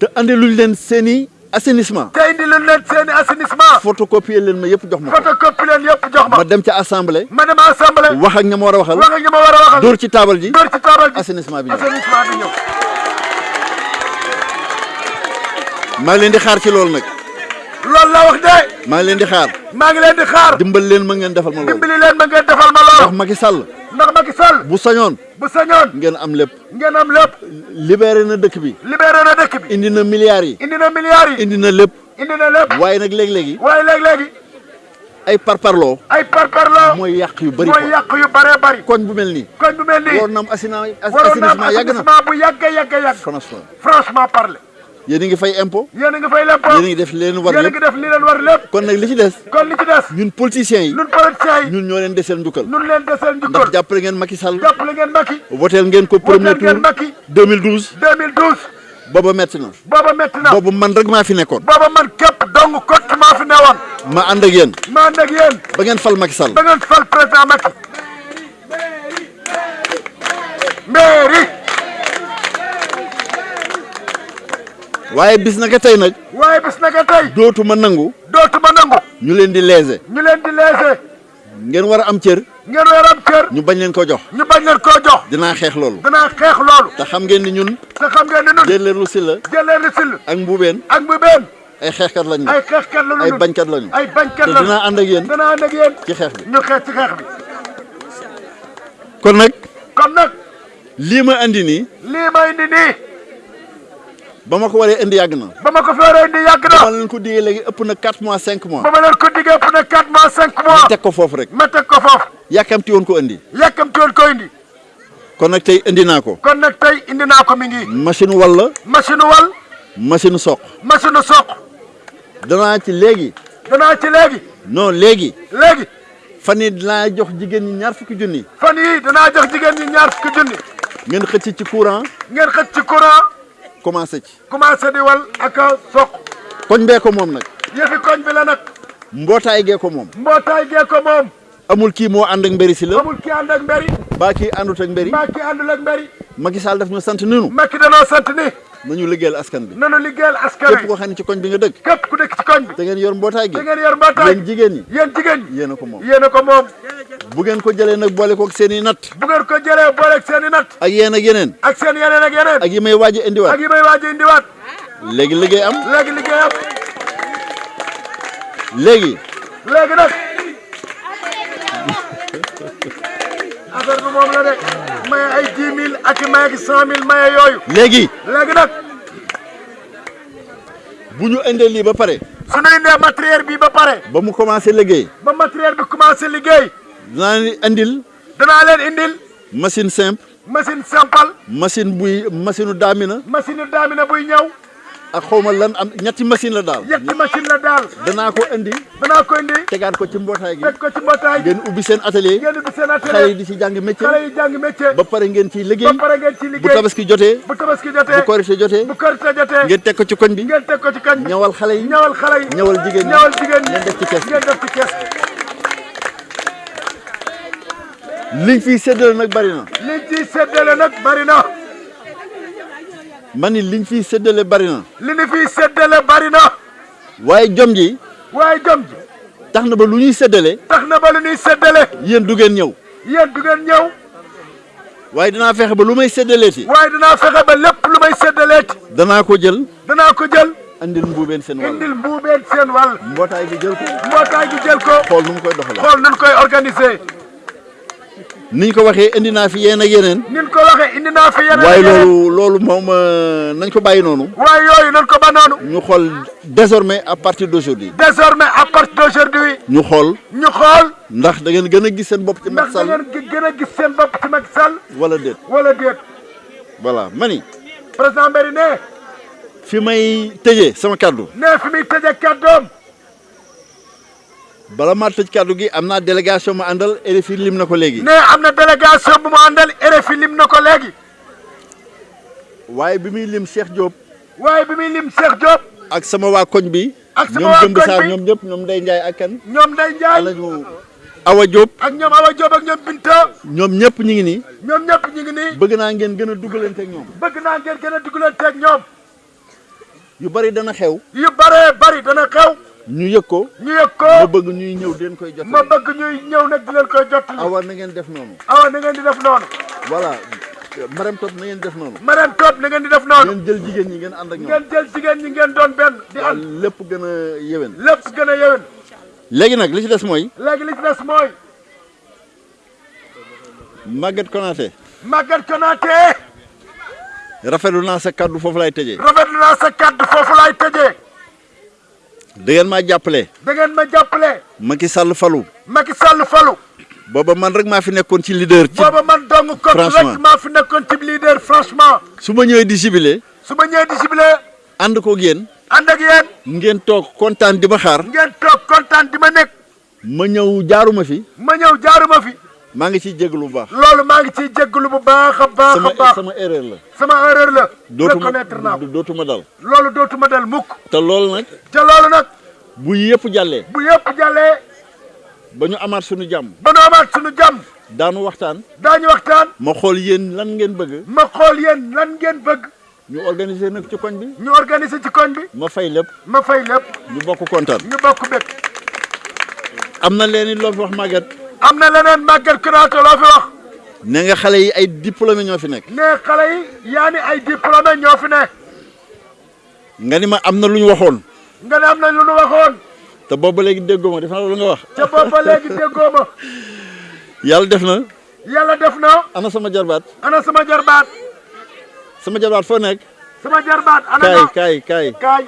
Te andi luñ leen seeni assainissement te indi leen leen seeni assainissement photocopier leen ma yëpp jox ma ko photocopie leen yëpp jox ma ma dem ca assemblée ma dem assemblée wax ak ña ma war a waxal wax ak ñi ma war a waxal dóor ci taabal ji dóor ci taabal ji assainissement bi ñëw assainissement bi ñëw maa ngi leen di xaar ci loolu nag loolu la wax de maa ngi leen di xaar maa ngi leen di xaar dimbal leen ma ngeen defal ma loolu dimbali leen ma ngeen defal ma ndax loolu Macky Sall ndax Macky Sall bu sañoon. Bu sañoon. Ngeen am lépp. Ngeen am lépp. Libéré na dëkk bi. Libéré na dëkk bi. Indi na milliards yi. Indi na milliards yi. Indi na lépp. Indi na lépp. Waaye nag léegi-léegi waaye léegi-léegi ay parparloo ay parparloo mooy yàq yu bëri mooy yàq yu bëree bëri koñ bu mel nii. Koñ bu mel nii. Waroon na am assainissement yàgg na. bu yàgg yàgg yàgg. Franchement. Franchement parler yéen ngi fay impôt. Yéen ngi fay lépp yéen ngi def leen war yéen lépp. ngi def li leen war lépp. Kon nag li ci des kon li ci des. ñun politiciens yi ñun politiciens yi. ñun ñoo leen deseel njukkal. Ñun leen deseel ndax njukkal jàppale ngeen Macky Sall. Jàppale ngeen Macky. Woteel ngeen ko premier tour Macky. 2012 2012 booba metti na. Booba metti na. Boobu man rek maa fi nekkoon. Booba man képp dong kott maa fi newoon. Ma ànd ak yéen. Ma ànd ak yéen. Ba ngeen fal Macky Sall. Ba ngeen fal président Macky. Mairie waaye bis naka tey nag waaye bis naka tey dootuma nangu. dootuma nangu. Ñu leen di léser ñu leen di léser ngeen war a am cër. Ngeen war am kër ñu bañ leen ko jox. Ñu bañ leen koo jox. Dinaa xeex loolu. Danaa xeex loolu. Te xam ngeen ni ñun te xam ngeen ni nun jëleelu si la jëlee ni sil ak mbuubeen ak mu benn ay xeexkat lañ ay xeexkat la ay bañkat lañu. Ay bañkat te la dinaa ànd ak yéen danaa ànd ak yéen ci xeex bi. Ñu xeex ci xeex bi. Kon nag kon nag lii ma andi nii lii ma indi nii ba ma ko waree indi yàgg na. Ba ma ko fi waree indi yàgg na. Dama leen ko digee léegi ëpp na 4 mois 5 mois. Ba ma leen ko diggee pour ne 4 mois 5 mois. Ñu teg ko foofu rek. Ma teg ko foofu. Yàkkamti woon ko indi. Yàkkamti woon ko indi. Kon nag tey indi naa ko. Kon nag tey indi naa ko mi ngi. Machine walla machine wal machine soq. Machine soq. Danaa ci léegi. Danaa ci léegi. Non léegi. Léegi. Fan yii dinaa jox jigéen ñi ñaar fukki junni. Fan yii danaa jox jigéen ñi ñaar fukki junni. Ngeen xëcc ci courant. Ngeen xëcc ci courant commencé ci. Commencé di wal ak a soq. Koñ bee ko moom nag. Yëfi koñ bi la nag. Mbootaay gee ko moom. Mbootaay gee ko moom. Amul kii moo ànd ak mbéri si la. Amul ki ànd ak mbéri baa kii àndut ak mbéri mbaa ki àndul ak mbéri Macky Sall daf ñu sant ninu Macky danoo sant ni nañu liggéeyal askan bi. Nanu liggéeyal askan képp wi koo xam ne ci koñ bi nga dëkk. Képp ku dëkk ci koñ bi. Te ngeen yor mbootaay gi. Da ngeen yor mbootaay yéen jigéen ñi. Yéen jigéen ñi. Yéen ko moom. Yéen ko moom. Bu ngeen ko jëlee nag boole koog seen i natt. Bu ngeen ko jëlee booleeg seen i natt. Ak yéen ak yeneen. Ak seen yeneen ak yeneen. Ak yi may waaj indiwaat. Ak yi may waaj indiwaat. Léegi liggéey am. Léegi liggéey am. Léegi. Léegi nag. Affaire bi moom la de maye ay dix mille ak i maye gi cent mille maye yooyu léegi léegi nag bu ñu indee lii ba pare su ñu indee matériel bi ba pare ba mu commencé liggéey ba matériel bi commencé liggéey dinaa leen indil danaa leen indil machine simple machine simple machine buy machine daamina machine daamina buy ñëw ak xawma lan am ñetti machine la daal. Ñetti machine la daal. Danaa ko indi. Danaa ko indi. Tegaat ko ci mbootaay gi. Teg ko ci mbootaay ngeen ubbi seen atelier. Ngeen ubbi seen xale yi atelier di ci jàng métier. Xale yi jàng métier. Ba pare ngeen ciy ba liggéey pare ngeen ci bu liggéey tabaski jotee. Bu tabaski jotee. Bu korite jotee. Bu korite jotee. Ngeen teg ko ci koñ bi. Ngeen teg ko ci kañ ñawal xale yi. Ñawal xale yi. Ñawal jigéen ñi. Ñawal jigéen ñi. Ngeen def ci kees ngeen def ci kees liñ fiy séddale nag bari na. Liñ ciy séddale nag bari na man ni liñ fiy séddale bari na. Li ni fiy séddale bari na. Waaye jom ji. Waaye jom ji. Tax na ba lu ñuy séddale tax na ba lu ñuy séddale yéen du ngeen ñëw. Yéen du ngeen ñëw. Waaye dinaa fexe ba lu may séddaleeti waaye dinaa fexe ba lépp lu may séddaleeti danaa ko jël. Danaa ko jël. Andil mbuubeen seen wàll. Indil mbuubeen seen wàll. Mbootaay gi jël ko. Mbootaay gi jël ko. Xool nu mu koy doxalee. Xool nun koy organiser niñ ko waxee indi naa fi yéen ak yeneen. Nin ko waxee indi naa fi yeneen waaye yeneen. loolu loolu moom nañ ko bàyyi noonu. Waaye yooyu nan ko ba noonu. Ñu xool désormais à partir d'aujourd'hui. Désormais à partir d'aujourd'hui. Ñu xool. Ñu xool. Ndax da ngeen gën a gis seen bopp ci Macky ndax da Sall ngeen gi- gën a gis seen bopp ci Macky Sall. Wala déet. Wala déet. Voilà mani président Mbéri ne. Fi may tëjee sama kàddu. Ne fi muy tëjee kàddoom bala maa tëj kàddu gi am naa délégation ma àndal RFI lim na ko léegi. Ne am na délégation bu mu àndal RFI lim na ko léegi. Waaye bi muy lim Cheikh Diop waaye bi muy lim Cheikh Diop ak sama waa koñ bi ak sama Jëmb koñ bi ñoom ñëpp ñoom Ndeye Ndiaye ak kan Ndeye Ndiaye alañu Awa Diop ak ñoom Awa Diop ak ñoom Binta ñoom ñëpp ñu ngi nii. ñoom ñëpp ñu ngi nii. Bëgg naa ngeen gën a dugalante ak ñoom. Bëgg naa ngeen gën a dugalanteeg ñoom. Yu bari dana xew. Yu bëree bëri dana xew ñu yëg ko. Ñu yëg ko. Ma bëgg ñuy ñëw di leen koy jot ma bëgg ñuy ñëw nag di leen koy jottali. Awa na ngeen def noonu. Awa na ngeen di def noonu. Voilà. Marème Top na ngeen def noonu. Marème Top na ngeen di def noonu. Ngeen jël jigéen ñi ngeen ànd ak ñoom. Ngeen jël jigéen ñi ngeen doon benn di ànd. lépp gën a yéwén. Lépp gën a yéwén. Léegi nag li ci des mooy. Léegi li ci des mooy. Maguette Konaté. Maguette Konaté. Rafetlu naa sa kàddu foofu laay tëjee. Rafetlu naa sa kàddu foofu laay tëjee da ngeen maa jàppale. Da ngeen ma jàppale. Macky Sall falu. Macky Sall falu. Booba man rek maa fi nekkoon ci leader ci booba man dong franchement. rek maa fi nekkoon ci leader franchement. Su ma ñëwee di jubilé su ma ñëwee di ciblé ànd koog yéen. ànd ak yéen. Ngeen toog kontaan di ma xaar. Ngeen toog kontaan di ma nekk. Ma ñëw jaaruma fi. Ma ñëw jaaruma fi maa ngi ciy jéglu bu baax. Loolu maa ngi ciy jégalu bu baax a baax sama a baax. sama erreur la. Sama erreur la. Reconnaître naa ko. dootuma dal. Loolu dootuma dal mukk. Te loolu nag te loolu nag bu yëpp jàllee. bu yëpp jàllee ba ñu amaat suñu jàmm. ba nu amaat suñu jàmm. Daanu waxtaan. Daañu waxtaan. Ma xool yéen lan ngeen bëgg. Ma xool yéen lan ngeen bëgg. Ñu organiser nag ci koñ bi. Ñu organiser ci koñ bi. Ma fay lépp. Ma fay lépp. Ñu bokk kontaan. Ñu bokk bëgg am na leen loo fi wax Maguette am na leneen Maguette Konaté loo fi wax. Ne nga xale yi ay diplômé ñoo fi nekk. Ne xale yi yaa ni ay diplômé ñoo fi ne nga ni ma am na lu ñu waxoon. Nga ne am na lu nu waxoon. Te boobu léegi déggoo ma def na loolu nga wax. Ca boobu ba léegi déggoo ma. Yàlla def na. Yàlla def na. Ana sama jarbaat. Ana sama jarbaat. Sama jarbaat foo nekk? Sama jarbaat ana kaay kaay kaay. Kaay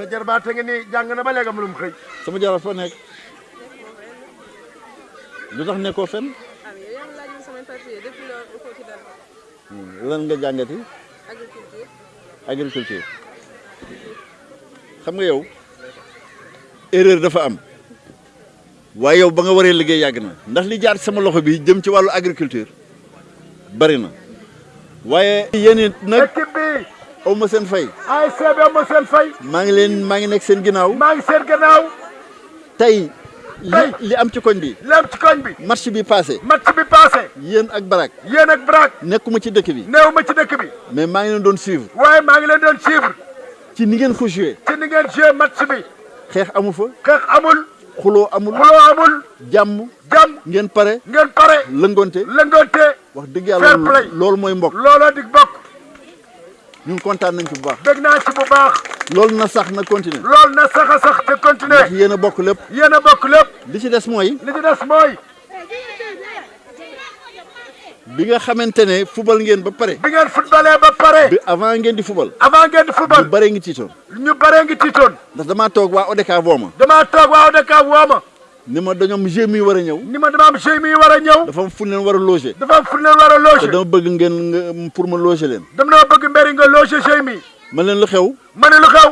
sa jarbaat a ngi nii jàng na ba léegi am lu mu xëy. Sama jarbaat foo nekk. Lu tax nekkoo fen? Lan nga jàngati? Agriculture. Xam nga yow erreur dafa am. Waaye yow ba nga waree liggéey yàgg na. Ndax li jaar sama loxo bi jëm ci wàllu agriculture bari na. Waaye yéen it nag aw ma seen fay ASC bi am ma seen fay maa ngi leen maa ngi nekk seen ginnaaw. Maa ngi seen tey li li am ci koñ bi. li am ci koñ bi. Match bi passé. Match bi passé. Yéen ak Barak yéen ak Brak nekkuma ci dëkk bi. Néew ma ci dëkk bi. Mais maa ngi leen doon suivre. Waaye maa ngi leen doon suivre. Ci ni ngeen ko joué. Ci ni ngeen joué match bi. Xeex amu fa. Xeex amul. Xuloo amul. Xuloo amul. Jàmm. Jàmm. Ngeen pare. Ngeen pare. Lëngonte. Lëngoonte wax dëgg fair yàlla play. loolu mooy mbokk. Looloo dig bokk ñun kontaan nañ ci bu baax. Dégg naa ci bu baax. Loolu na sax na continuer. Loolu na sax a sax te continuer. Ndax yéen a bokk lépp. Yéen a bokk lépp. Li ci des mooy li ci des mooy. bi nga xamante ne fubal ngeen ba pare. Bi ngeen footballee ba pare. Bi avant ngeen di fubal. Avant ngeen di football ñu bare ngi tiitoon. Ñu bare ngi tiitoon. Ndax damaa toog waa ODCAV woo ma damaa toog waaw dëkk ma ni ma dañoom jeu mi war a ñëw. Ni ma dama am jeu mi war a ñëw. Dafa am fu leen war a loger. Dafa am fu leen war a te loger dama bëgg ngeen pour ma loger leen. Dama bëgg mbéri nga loger jeu mi. Ma leen lu xew? Ma ne lu xew?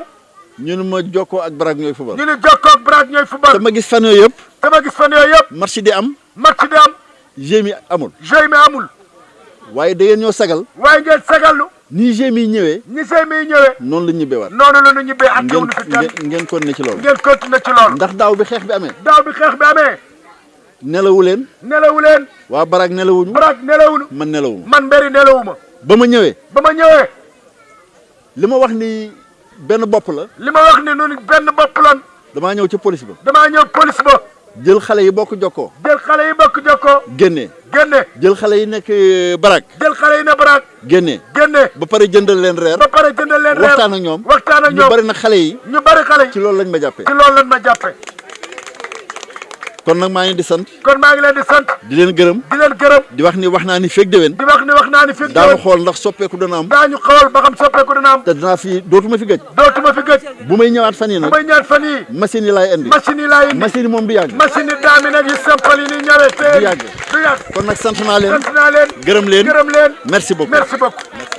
Ñu ne ma jokkoo ak Barak ñooy fubal ñu ni jokkoo ak Brak ñooy football. Te ma gis fan yëpp. Dama gis fan yëpp. Match di am. Match di am. Jeu mi amul. Jeu mi amul. Waaye da ngeen ñoo sagal. Waaye ngeen sagallu nii jeu mi ñëwee ñi jeu mi ñëwee. noonu la ñibbee waat noonu la ñu ñibbee ak nu fi kenn ngeen ngeen continuer ci loolu. ngeen continuer ci loolu. Ndax daaw bi xeex bi amee. Daaw bi xeex bi amee. Nelawu nelawu leen. Waa Barak nelawuñu. Brak nelawuñu man nelawuma. Man mbéri nelawuma. Ba ma ñëwee. Ba ma ñëwee. Li ma wax ni benn bopp la. Li ma wax ni nun benn bopp lan damaa ñëw ci police ba. Damaa ñëw police ba. Jël xale yi bokk jokkoo. Jël xale yi bokk jokkoo. Génnee génne. Jël xale yi nekk euh, Barak. Jël xale yi ne Brak génnee génne. Ba pare jëndal leen reer. Ba pare jëndal leen reer. Waxtaan ak ñoom. Waxtaan ak ñu ñoom. bari nag xale yi. Ñu bari xale yi. Ci loolu lañ ma jàppee. Ci loolu lan ma jàppe kon nag maa ngi di sant. Kon maa ngi leen di sant. Di leen gërëm. Di leen gërëm. Di wax ni wax naa ni feeg déwén. Di wax ni wax naa ni fi daañu xool ndax soppeeku dana am. Daañu xool ba xam soppeeku dina am. Te dinaa fi dootuma fi gëj. Dootuma fi gëj. Bu may ñëwaat fan yi bu may ñaat fan yii. machine yi laay indi. Machine yi laay indi. Machine yi moom du yàgg. Machine yi daami nag yu simple yi ni ñëwee te du yàgg. du yàgg. Kon nag sant naa leen. Sant naa leen. Gërëm leen. Gërëm leen. Merci beaucoup. Merci beaucoup